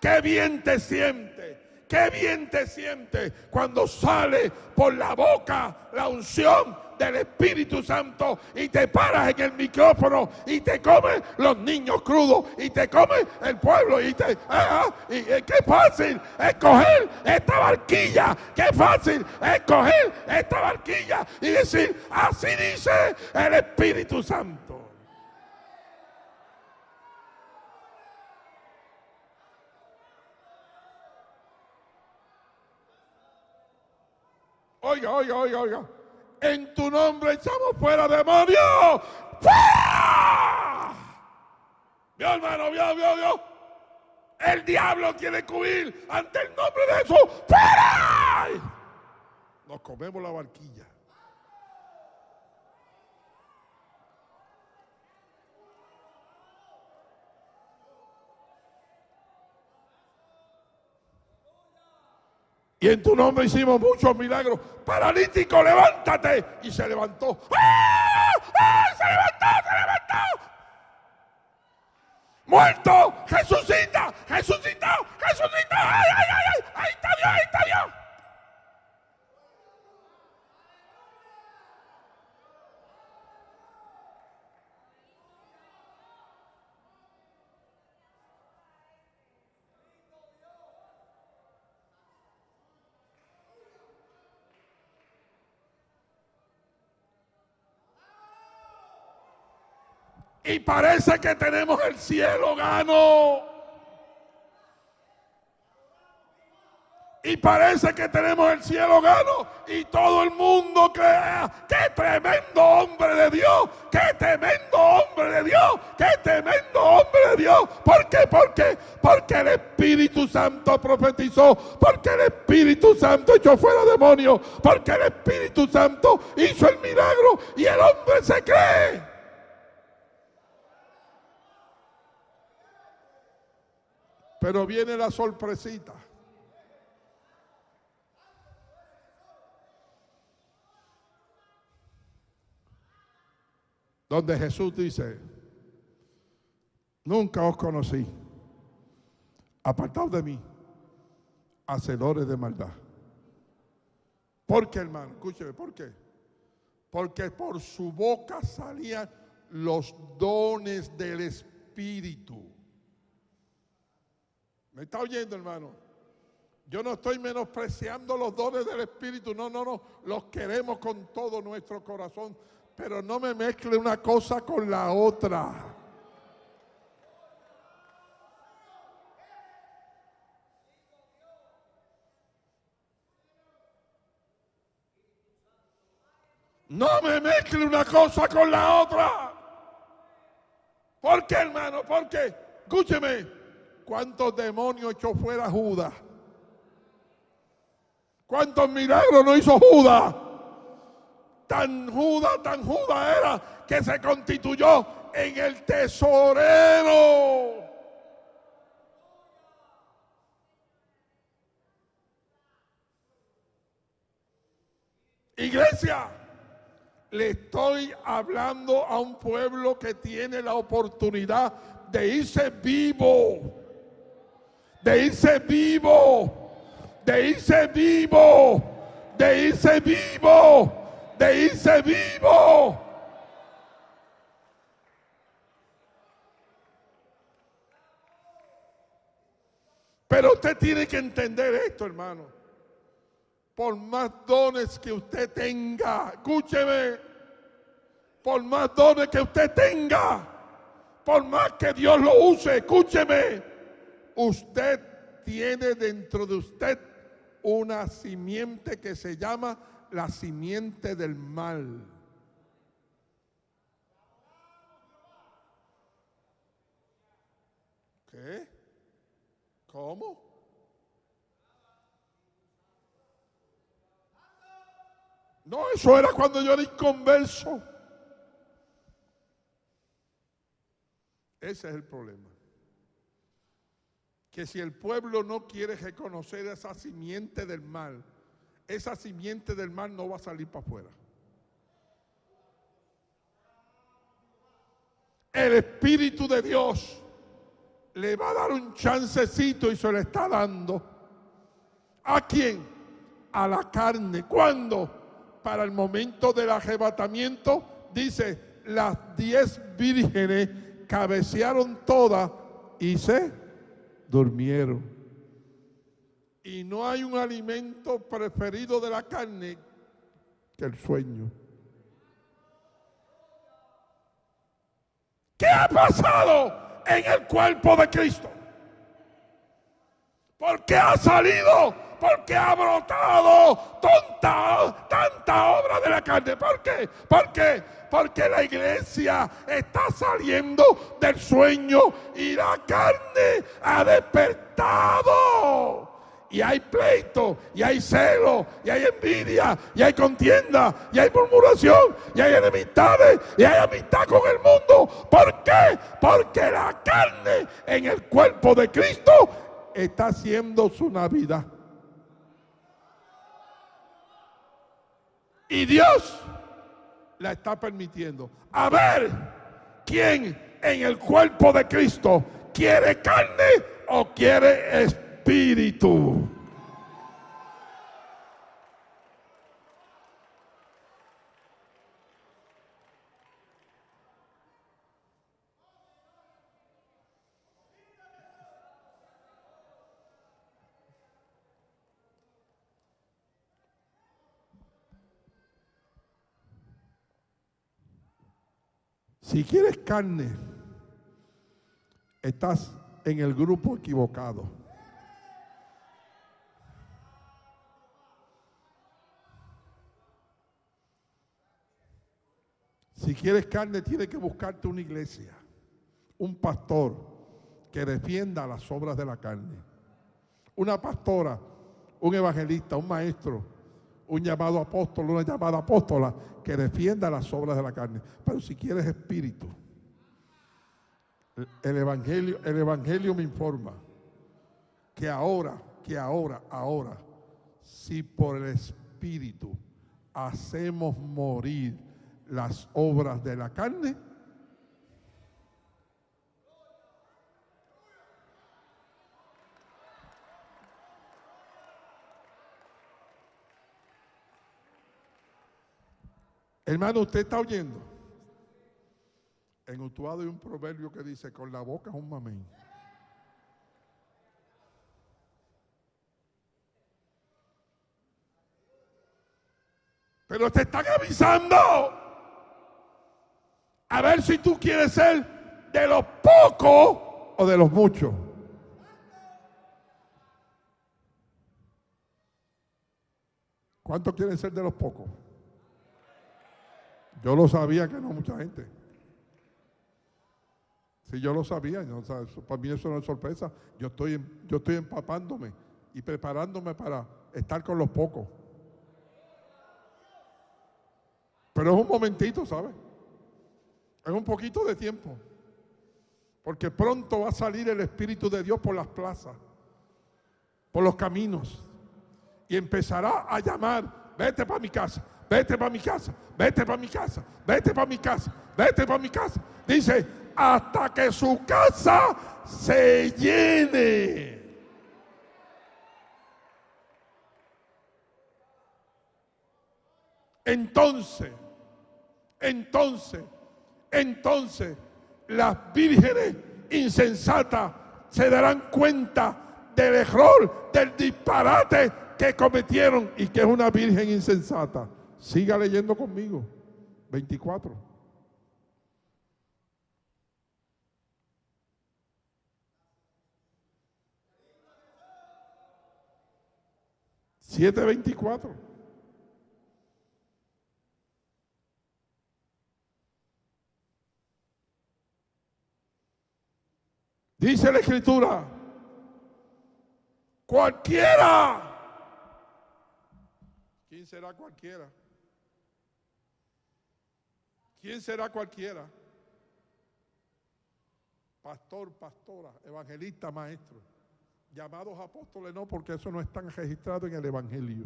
qué bien te siente, qué bien te siente cuando sale por la boca la unción del Espíritu Santo y te paras en el micrófono y te comes los niños crudos y te comes el pueblo y te... Ah, ah, y, qué fácil escoger esta barquilla, qué fácil escoger esta barquilla y decir, así dice el Espíritu Santo. Oiga, oiga, oiga, oiga. En tu nombre echamos fuera demonios. ¡Fuera! Vio, hermano, vio, vio, vio. El diablo quiere cubrir ante el nombre de Jesús. ¡Fuera! Nos comemos la barquilla. Y en tu nombre hicimos muchos milagros. Paralítico, levántate. Y se levantó. ¡Ah! ¡Ah! Se levantó, se levantó. Muerto, resucita, resucitó, resucitó. ¡Ay, ay, ay! ay! Ahí está Dios, ahí está Dios. Y parece que tenemos el cielo gano. Y parece que tenemos el cielo gano y todo el mundo crea, qué tremendo hombre de Dios, qué tremendo hombre de Dios, qué tremendo hombre de Dios. ¿Por qué? ¿Por qué? Porque el Espíritu Santo profetizó, porque el Espíritu Santo echó fuera demonios, porque el Espíritu Santo hizo el milagro y el hombre se cree. Pero viene la sorpresita. donde Jesús dice, nunca os conocí, apartados de mí, hacedores de maldad. ¿Por qué, hermano? Escúcheme, ¿por qué? Porque por su boca salían los dones del Espíritu. ¿Me está oyendo, hermano? Yo no estoy menospreciando los dones del Espíritu, no, no, no, los queremos con todo nuestro corazón. Pero no me mezcle una cosa con la otra. No me mezcle una cosa con la otra. ¿Por qué, hermano? ¿Por qué? Escúcheme. ¿Cuántos demonios echó fuera Judas? ¿Cuántos milagros no hizo Judas? tan juda, tan juda era que se constituyó en el tesorero. Iglesia, le estoy hablando a un pueblo que tiene la oportunidad de irse vivo, de irse vivo, de irse vivo, de irse vivo de irse vivo. Pero usted tiene que entender esto, hermano. Por más dones que usted tenga, escúcheme, por más dones que usted tenga, por más que Dios lo use, escúcheme, usted tiene dentro de usted una simiente que se llama la simiente del mal. ¿Qué? ¿Cómo? No, eso era cuando yo era inconverso. Ese es el problema. Que si el pueblo no quiere reconocer esa simiente del mal, esa simiente del mal no va a salir para afuera. El Espíritu de Dios le va a dar un chancecito y se le está dando. ¿A quién? A la carne. ¿Cuándo? Para el momento del arrebatamiento, dice, las diez vírgenes cabecearon todas y se durmieron. Y no hay un alimento preferido de la carne que el sueño. ¿Qué ha pasado en el cuerpo de Cristo? ¿Por qué ha salido? Porque ha brotado tanta, tanta obra de la carne. ¿Por qué? ¿Por qué? Porque la iglesia está saliendo del sueño y la carne ha despertado y hay pleito, y hay celo, y hay envidia, y hay contienda, y hay murmuración, y hay enemistades, y hay amistad con el mundo. ¿Por qué? Porque la carne en el cuerpo de Cristo está haciendo su Navidad. Y Dios la está permitiendo. A ver quién en el cuerpo de Cristo quiere carne o quiere espíritu Si quieres carne, estás en el grupo equivocado. Si quieres carne, tienes que buscarte una iglesia, un pastor que defienda las obras de la carne, una pastora, un evangelista, un maestro un llamado apóstol, una llamada apóstola que defienda las obras de la carne. Pero si quieres espíritu, el evangelio, el evangelio me informa que ahora, que ahora, ahora, si por el espíritu hacemos morir las obras de la carne, Hermano, usted está oyendo. En Utuado hay un proverbio que dice, con la boca es un mamén. Pero te están avisando a ver si tú quieres ser de los pocos o de los muchos. ¿Cuántos quieren ser de los pocos? Yo lo sabía que no mucha gente. Si yo lo sabía, para mí eso no es sorpresa. Yo estoy, yo estoy empapándome y preparándome para estar con los pocos. Pero es un momentito, ¿sabes? Es un poquito de tiempo. Porque pronto va a salir el Espíritu de Dios por las plazas, por los caminos. Y empezará a llamar, vete para mi casa, vete para mi casa, vete para mi casa, vete para mi casa, vete para mi casa. Dice, hasta que su casa se llene. Entonces, entonces, entonces las vírgenes insensatas se darán cuenta del error, del disparate que cometieron y que es una virgen insensata. Siga leyendo conmigo. 24. Siete veinticuatro. Dice la escritura, cualquiera. ¿Quién será cualquiera? ¿Quién será cualquiera? Pastor, pastora, evangelista, maestro. Llamados apóstoles no, porque eso no están registrados en el Evangelio.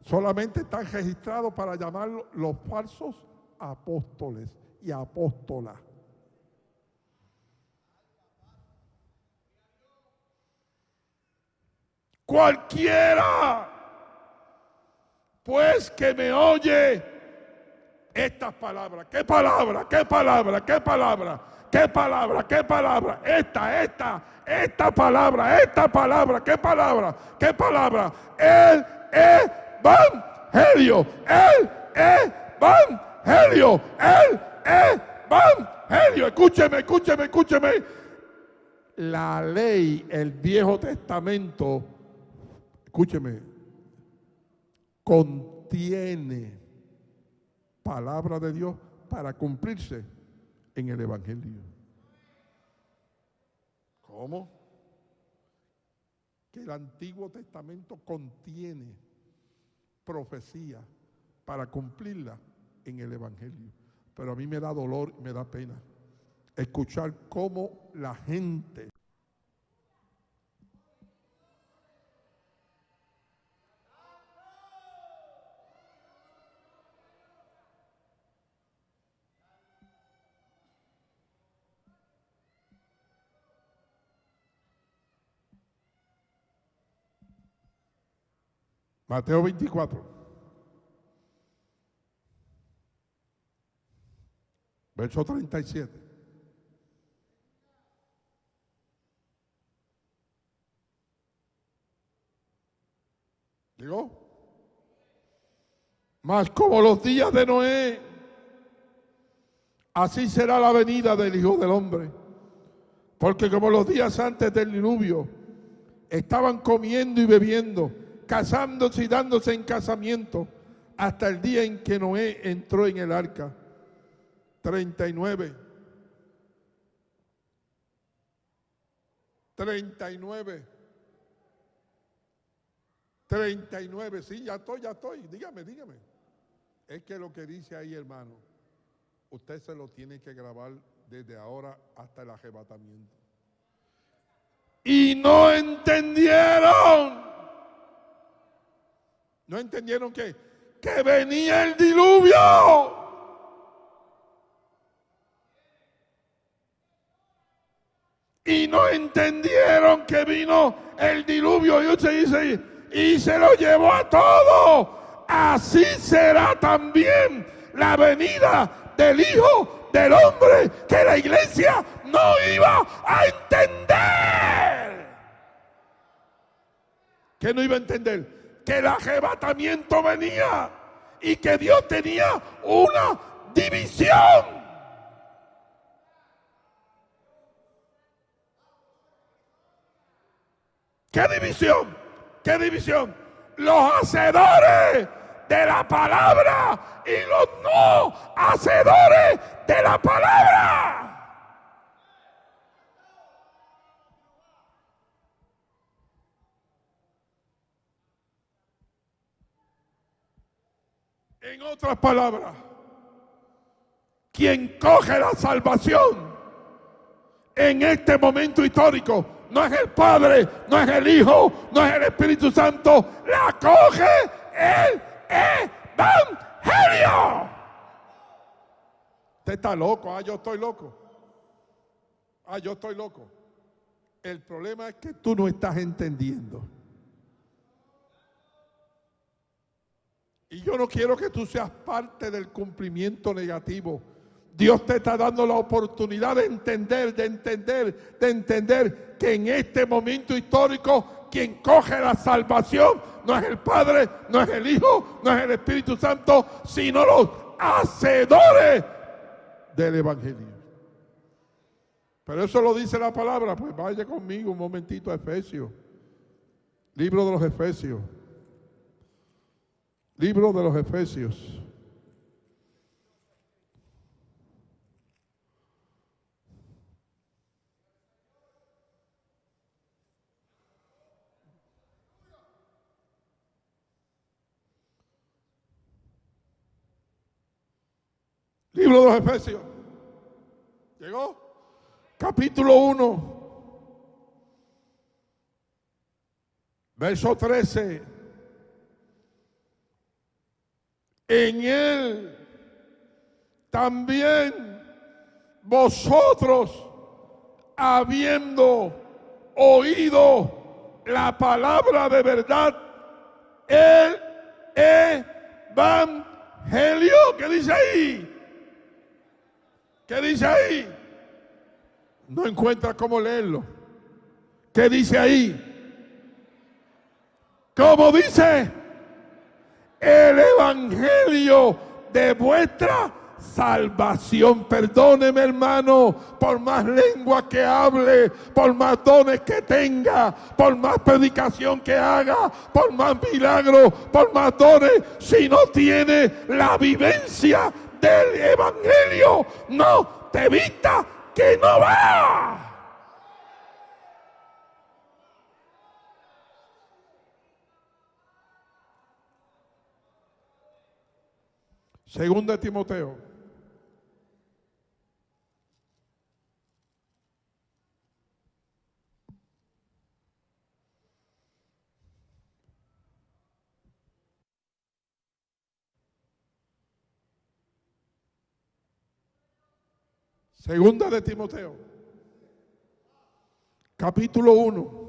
Solamente están registrados para llamarlos los falsos apóstoles y apóstolas. Cualquiera, pues que me oye estas palabras. ¿Qué palabra? ¿Qué palabra? ¿Qué palabra? ¿Qué palabra? ¿Qué palabra? Esta, esta, esta palabra, esta palabra, ¿qué palabra? ¿Qué palabra? El evangelio, el evangelio, el evangelio. Escúcheme, escúcheme, escúcheme. La ley, el Viejo Testamento, escúcheme, contiene palabra de Dios para cumplirse en el Evangelio. ¿Cómo? Que el Antiguo Testamento contiene profecía para cumplirla en el Evangelio. Pero a mí me da dolor, me da pena escuchar cómo la gente Mateo 24. Verso 37. Digo, mas como los días de Noé, así será la venida del Hijo del Hombre. Porque como los días antes del diluvio, estaban comiendo y bebiendo casándose y dándose en casamiento, hasta el día en que Noé entró en el arca. 39. 39. 39, sí, ya estoy, ya estoy. Dígame, dígame. Es que lo que dice ahí, hermano, usted se lo tiene que grabar desde ahora hasta el arrebatamiento. Y no entendieron. No entendieron que, que venía el diluvio. Y no entendieron que vino el diluvio. Y usted dice, y se lo llevó a todo. Así será también la venida del Hijo del Hombre que la iglesia no iba a entender. ¿Qué no iba a entender? Que el arrebatamiento venía y que Dios tenía una división. ¿Qué división? ¿Qué división? Los hacedores de la palabra y los no hacedores de la palabra. En otras palabras, quien coge la salvación en este momento histórico no es el Padre, no es el Hijo, no es el Espíritu Santo, la coge el Evangelio. Usted está loco, ah, yo estoy loco. Ah, yo estoy loco. El problema es que tú no estás entendiendo. Y yo no quiero que tú seas parte del cumplimiento negativo Dios te está dando la oportunidad de entender, de entender, de entender que en este momento histórico quien coge la salvación no es el Padre, no es el Hijo, no es el Espíritu Santo, sino los hacedores del Evangelio. Pero eso lo dice la palabra, pues vaya conmigo un momentito a Efesios. Libro de los Efesios. Libro de los Efesios. Libro de los Efesios. ¿Llegó? Capítulo 1. Verso 13. En él también vosotros, habiendo oído la palabra de verdad, el evangelio, ¿qué dice ahí? ¿Qué dice ahí? No encuentra cómo leerlo. ¿Qué dice ahí? ¿Cómo dice? El Evangelio de vuestra salvación. Perdóneme hermano, por más lengua que hable, por más dones que tenga, por más predicación que haga, por más milagros, por más dones, si no tiene la vivencia del Evangelio no te evita que no va. Segunda Timoteo. Segunda de Timoteo, capítulo 1.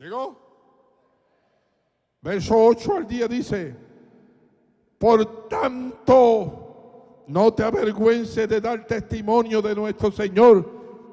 ¿Llegó? Verso 8 al día dice, por tanto, no te avergüences de dar testimonio de nuestro Señor,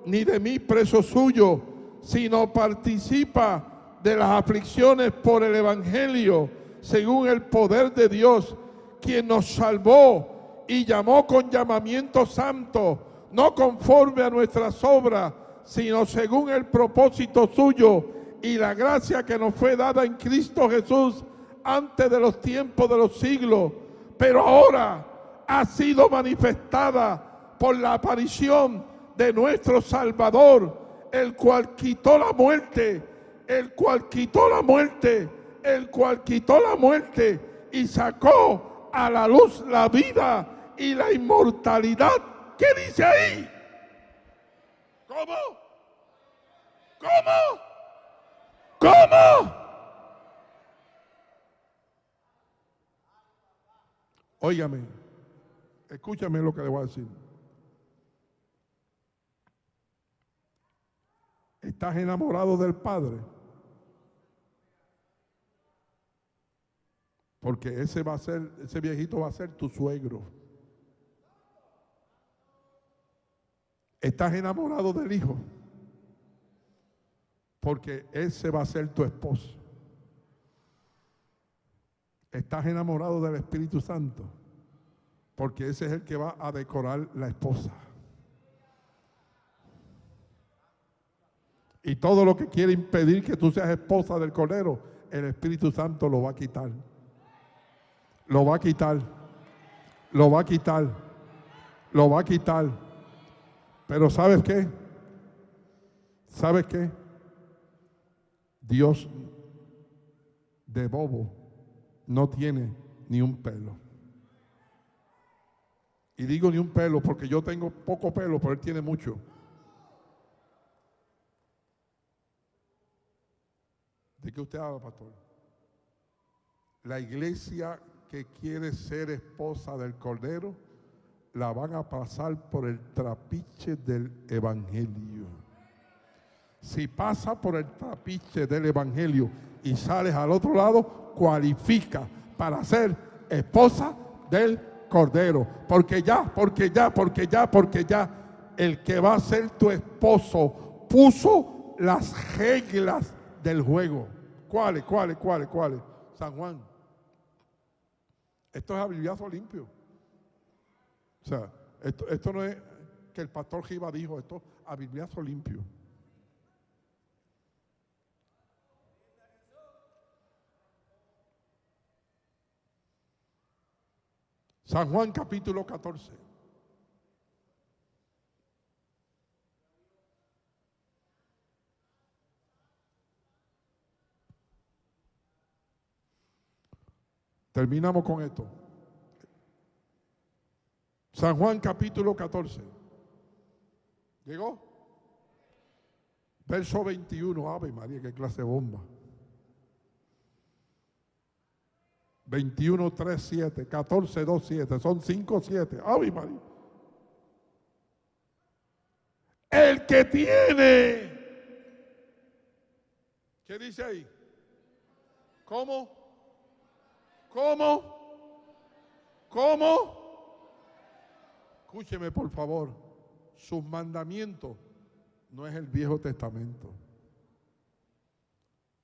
ni de mí preso suyo, sino participa de las aflicciones por el Evangelio según el poder de Dios, quien nos salvó y llamó con llamamiento santo, no conforme a nuestras obras, sino según el propósito suyo, y la gracia que nos fue dada en Cristo Jesús antes de los tiempos de los siglos, pero ahora ha sido manifestada por la aparición de nuestro Salvador, el cual quitó la muerte, el cual quitó la muerte, el cual quitó la muerte y sacó a la luz la vida y la inmortalidad. ¿Qué dice ahí? ¿Cómo? ¿Cómo? ¿Cómo? Óigame, escúchame lo que le voy a decir. ¿Estás enamorado del Padre? Porque ese va a ser, ese viejito va a ser tu suegro. ¿Estás enamorado del Hijo? Porque ese va a ser tu esposo. ¿Estás enamorado del Espíritu Santo? Porque ese es el que va a decorar la esposa. Y todo lo que quiere impedir que tú seas esposa del Cordero, el Espíritu Santo lo va a quitar. Lo va a quitar. Lo va a quitar. Lo va a quitar. Pero ¿sabes qué? ¿Sabes qué? Dios de bobo no tiene ni un pelo. Y digo ni un pelo porque yo tengo poco pelo, pero él tiene mucho. ¿De qué usted habla, pastor? La iglesia que quiere ser esposa del Cordero, la van a pasar por el trapiche del Evangelio. Si pasa por el trapiche del Evangelio y sales al otro lado, cualifica para ser esposa del Cordero. Porque ya, porque ya, porque ya, porque ya, el que va a ser tu esposo puso las reglas del juego. ¿Cuáles, cuáles, cuáles, cuáles? San Juan. Esto es abibliazo limpio. O sea, esto, esto no es que el pastor Giva dijo, esto es abibliazo limpio. San Juan capítulo 14. Terminamos con esto. San Juan capítulo 14. ¿Llegó? Verso 21. Ave María, qué clase de bomba. 21, 3, 7, 14, 2, 7. Son 5, 7. Ave María. El que tiene. ¿Qué dice ahí? ¿Cómo? ¿Cómo? ¿Cómo? Escúcheme por favor. Sus mandamientos no es el Viejo Testamento.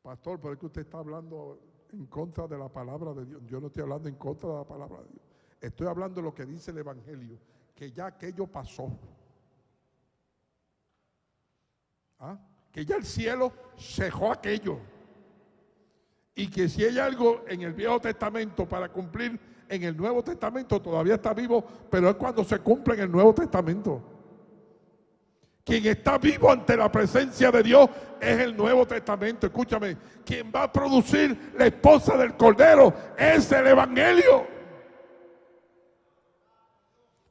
Pastor, ¿por qué usted está hablando en contra de la palabra de Dios. Yo no estoy hablando en contra de la palabra de Dios. Estoy hablando de lo que dice el Evangelio, que ya aquello pasó. ¿Ah? Que ya el cielo cejó aquello. Y que si hay algo en el Viejo Testamento para cumplir en el Nuevo Testamento, todavía está vivo, pero es cuando se cumple en el Nuevo Testamento. Quien está vivo ante la presencia de Dios es el Nuevo Testamento. Escúchame, quien va a producir la esposa del Cordero es el Evangelio.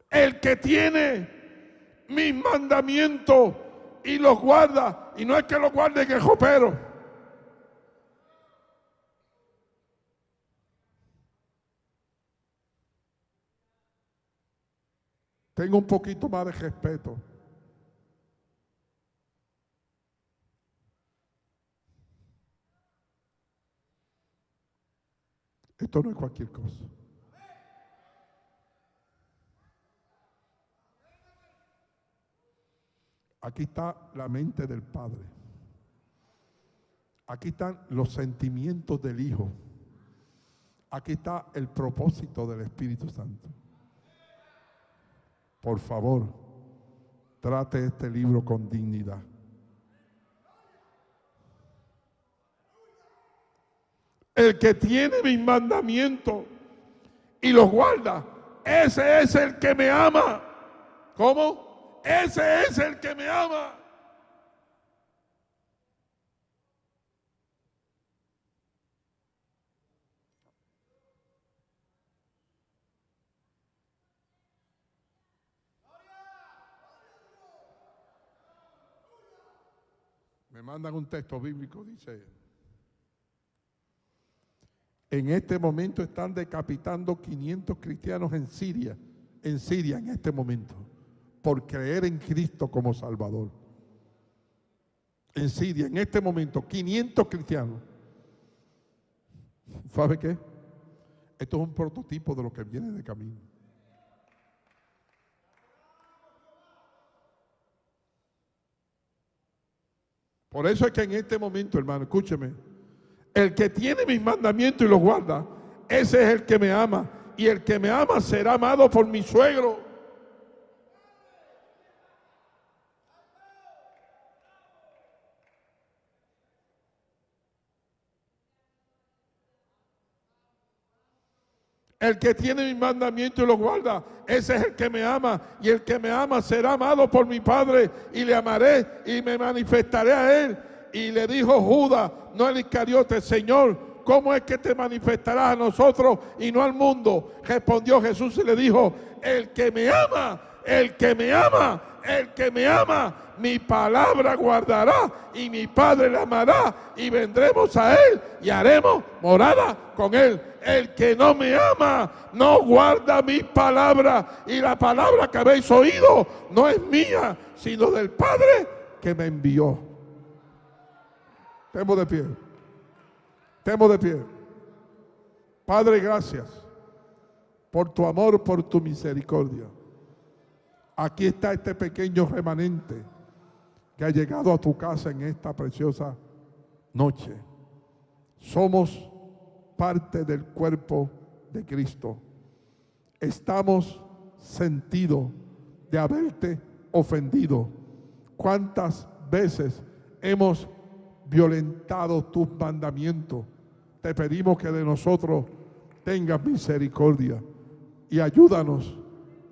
El que tiene mis mandamientos y los guarda, y no es que los guarde el jopero. Tengo un poquito más de respeto. Esto no es cualquier cosa. Aquí está la mente del Padre. Aquí están los sentimientos del Hijo. Aquí está el propósito del Espíritu Santo. Por favor, trate este libro con dignidad. El que tiene mis mandamientos y los guarda, ese es el que me ama. ¿Cómo? Ese es el que me ama. Me mandan un texto bíblico, dice, en este momento están decapitando 500 cristianos en Siria, en Siria en este momento, por creer en Cristo como Salvador. En Siria, en este momento, 500 cristianos. ¿Sabe qué? Esto es un prototipo de lo que viene de camino. Por eso es que en este momento, hermano, escúcheme, el que tiene mis mandamientos y los guarda, ese es el que me ama. Y el que me ama será amado por mi suegro. El que tiene mis mandamientos y los guarda, ese es el que me ama. Y el que me ama será amado por mi Padre. Y le amaré y me manifestaré a él. Y le dijo Judas, no el Iscariote, Señor, ¿cómo es que te manifestarás a nosotros y no al mundo? Respondió Jesús y le dijo, el que me ama, el que me ama, el que me ama, mi palabra guardará y mi Padre le amará y vendremos a él y haremos morada con él el que no me ama no guarda mis palabras y la palabra que habéis oído no es mía, sino del Padre que me envió. Temo de pie. Temo de pie. Padre, gracias por tu amor, por tu misericordia. Aquí está este pequeño remanente que ha llegado a tu casa en esta preciosa noche. Somos parte del cuerpo de Cristo. Estamos sentidos de haberte ofendido. ¿Cuántas veces hemos violentado tus mandamientos? Te pedimos que de nosotros tengas misericordia y ayúdanos,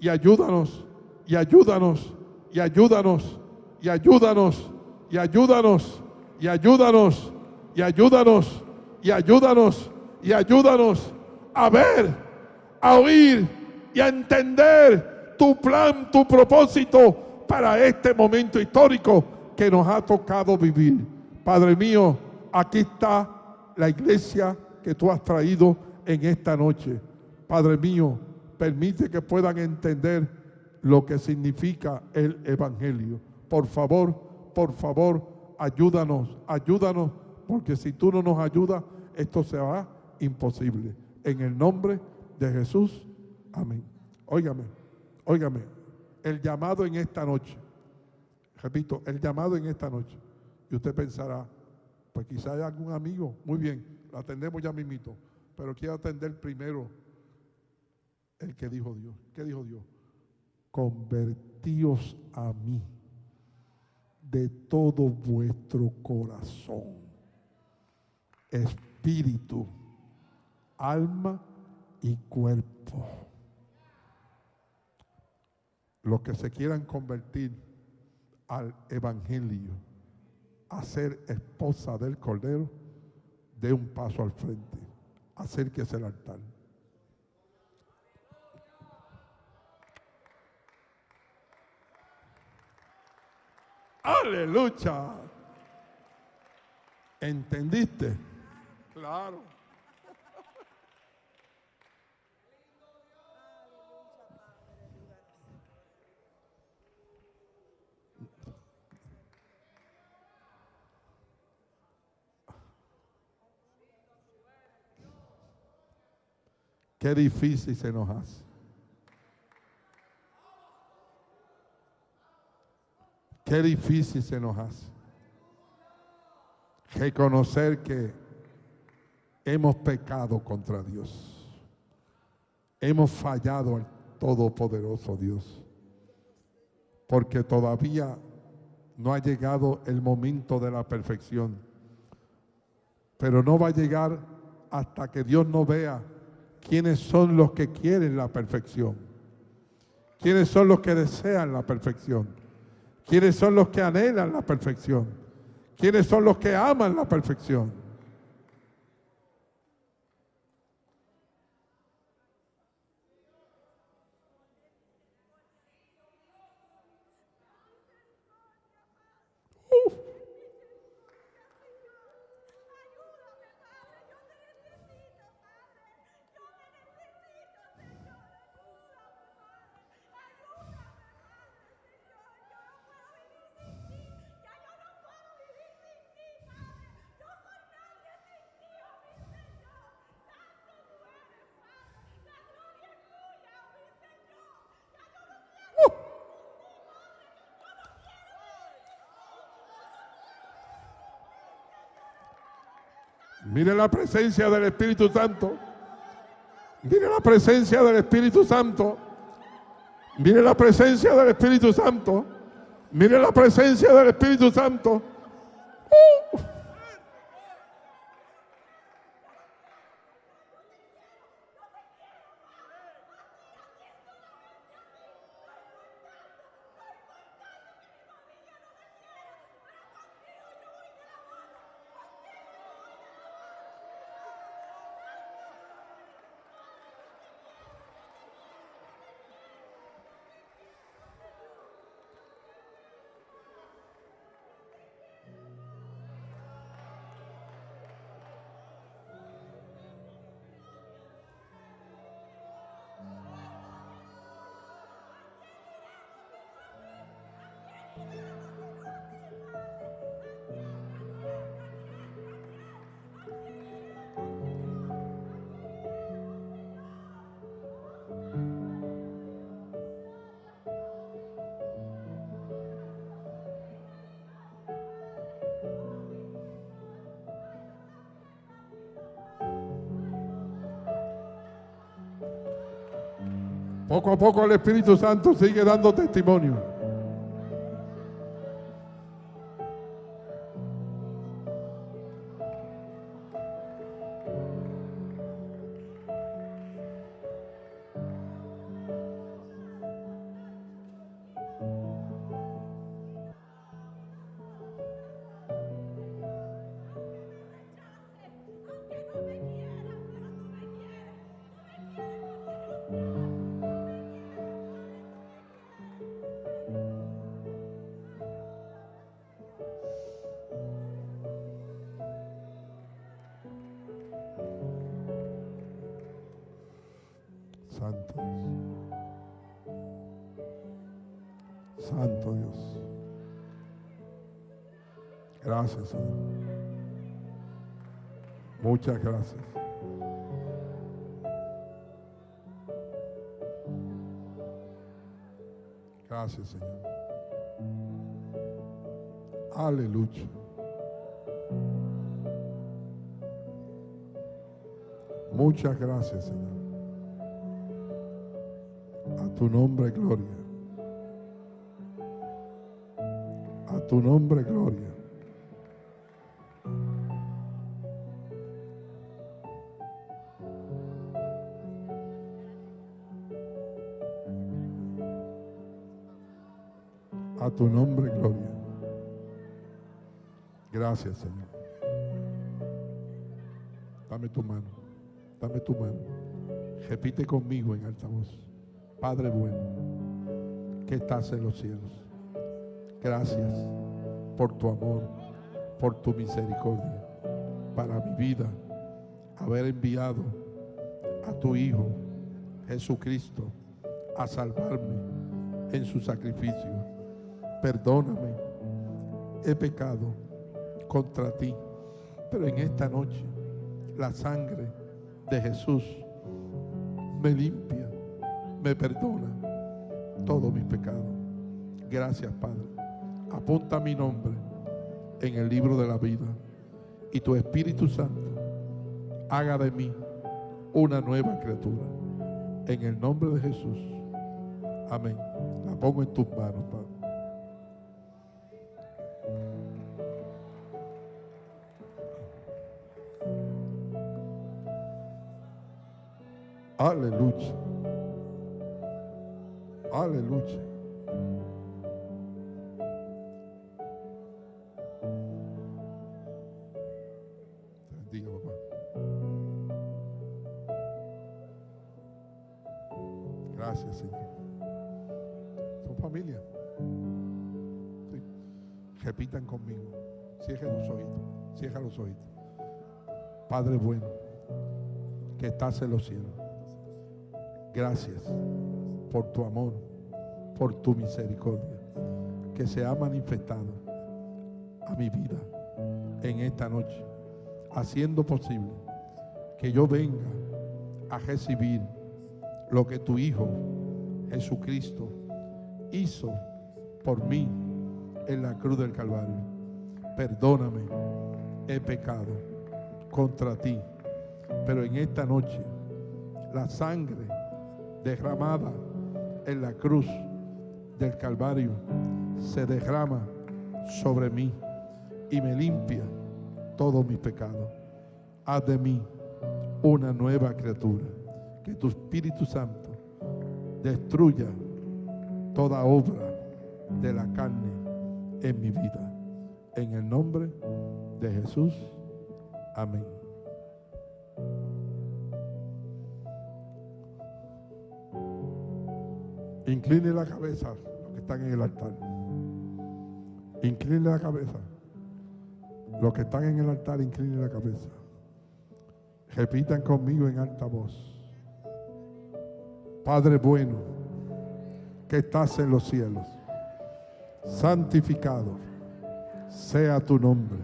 y ayúdanos, y ayúdanos, y ayúdanos, y ayúdanos, y ayúdanos, y ayúdanos, y ayúdanos, y ayúdanos y ayúdanos a ver, a oír y a entender tu plan, tu propósito para este momento histórico que nos ha tocado vivir. Padre mío, aquí está la iglesia que tú has traído en esta noche. Padre mío, permite que puedan entender lo que significa el Evangelio. Por favor, por favor, ayúdanos, ayúdanos, porque si tú no nos ayudas, esto se va imposible. En el nombre de Jesús, amén. Óigame, óigame, el llamado en esta noche, repito, el llamado en esta noche, y usted pensará, pues quizá hay algún amigo, muy bien, lo atendemos ya mismito, pero quiero atender primero el que dijo Dios. ¿Qué dijo Dios? Convertíos a mí de todo vuestro corazón, espíritu, alma y cuerpo. Los que se quieran convertir al Evangelio, a ser esposa del Cordero, dé un paso al frente, acérquese al altar. Aleluya. ¿Entendiste? Claro. Qué difícil se nos hace. Qué difícil se nos hace. Reconocer que hemos pecado contra Dios. Hemos fallado al Todopoderoso Dios. Porque todavía no ha llegado el momento de la perfección. Pero no va a llegar hasta que Dios no vea quiénes son los que quieren la perfección, quiénes son los que desean la perfección, quiénes son los que anhelan la perfección, quiénes son los que aman la perfección. Mire la presencia del Espíritu Santo. Mire la presencia del Espíritu Santo. Mire la presencia del Espíritu Santo. Mire la presencia del Espíritu Santo. Poco a poco el Espíritu Santo sigue dando testimonio. Gracias, Señor. Muchas gracias. Gracias, Señor. Aleluya. Muchas gracias, Señor. A tu nombre, gloria. A tu nombre, gloria. Tu nombre, gloria. Gracias, Señor. Dame tu mano. Dame tu mano. Repite conmigo en alta voz. Padre bueno, que estás en los cielos. Gracias por tu amor, por tu misericordia, para mi vida, haber enviado a tu Hijo Jesucristo a salvarme en su sacrificio. Perdóname, he pecado contra ti, pero en esta noche la sangre de Jesús me limpia, me perdona todos mis pecados. Gracias, Padre. Apunta mi nombre en el libro de la vida y tu Espíritu Santo haga de mí una nueva criatura. En el nombre de Jesús. Amén. La pongo en tus manos, Padre. Aleluya. Aleluya. Papá. Gracias, Señor. Son familia. Repitan conmigo. Cierra los oídos. Cierra los oídos. Padre bueno, que estás en los cielos. Gracias por tu amor, por tu misericordia, que se ha manifestado a mi vida en esta noche, haciendo posible que yo venga a recibir lo que tu Hijo Jesucristo hizo por mí en la cruz del Calvario. Perdóname, he pecado contra ti, pero en esta noche la sangre derramada en la cruz del Calvario se derrama sobre mí y me limpia todos mis pecados. Haz de mí una nueva criatura. Que tu Espíritu Santo destruya toda obra de la carne en mi vida. En el nombre de Jesús. Amén. Incline la cabeza los que están en el altar. Incline la cabeza. Los que están en el altar, incline la cabeza. Repitan conmigo en alta voz. Padre bueno, que estás en los cielos, santificado sea tu nombre.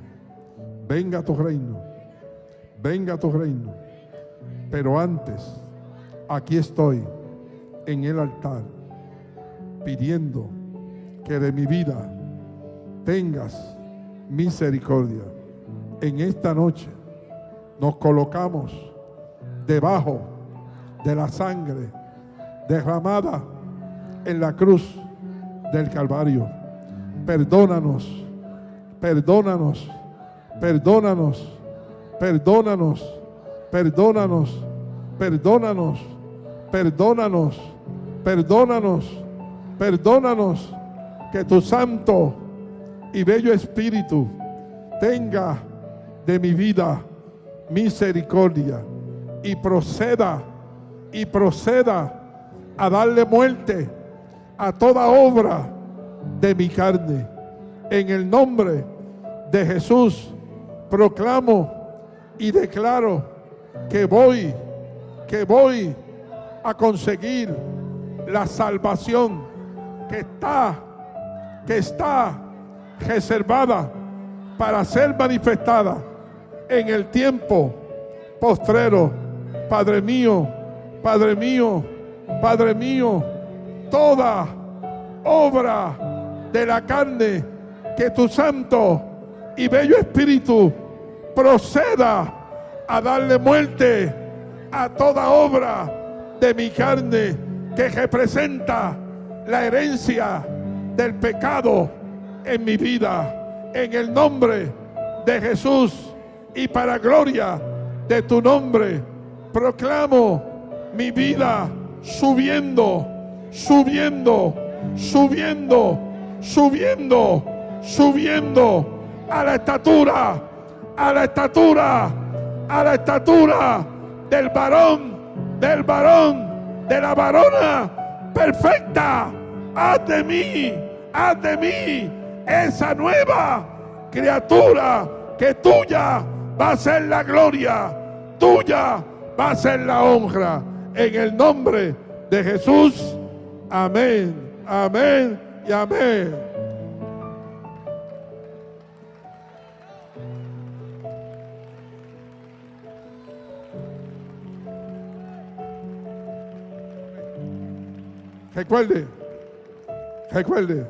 Venga tu reino, venga tu reino. Pero antes, aquí estoy en el altar pidiendo que de mi vida tengas misericordia. En esta noche nos colocamos debajo de la sangre derramada en la cruz del Calvario. Perdónanos, perdónanos, perdónanos, perdónanos, perdónanos, perdónanos, perdónanos, perdónanos Perdónanos que tu santo y bello espíritu tenga de mi vida misericordia y proceda y proceda a darle muerte a toda obra de mi carne. En el nombre de Jesús proclamo y declaro que voy, que voy a conseguir la salvación que está, que está reservada para ser manifestada en el tiempo postrero. Padre mío, Padre mío, Padre mío, toda obra de la carne que tu santo y bello espíritu proceda a darle muerte a toda obra de mi carne que representa la herencia del pecado en mi vida. En el nombre de Jesús y para gloria de tu nombre, proclamo mi vida subiendo, subiendo, subiendo, subiendo, subiendo a la estatura, a la estatura, a la estatura del varón, del varón, de la varona perfecta. Haz de mí, haz de mí esa nueva criatura que tuya va a ser la gloria, tuya va a ser la honra. En el nombre de Jesús. Amén, amén y amén. Recuerde, recuerde,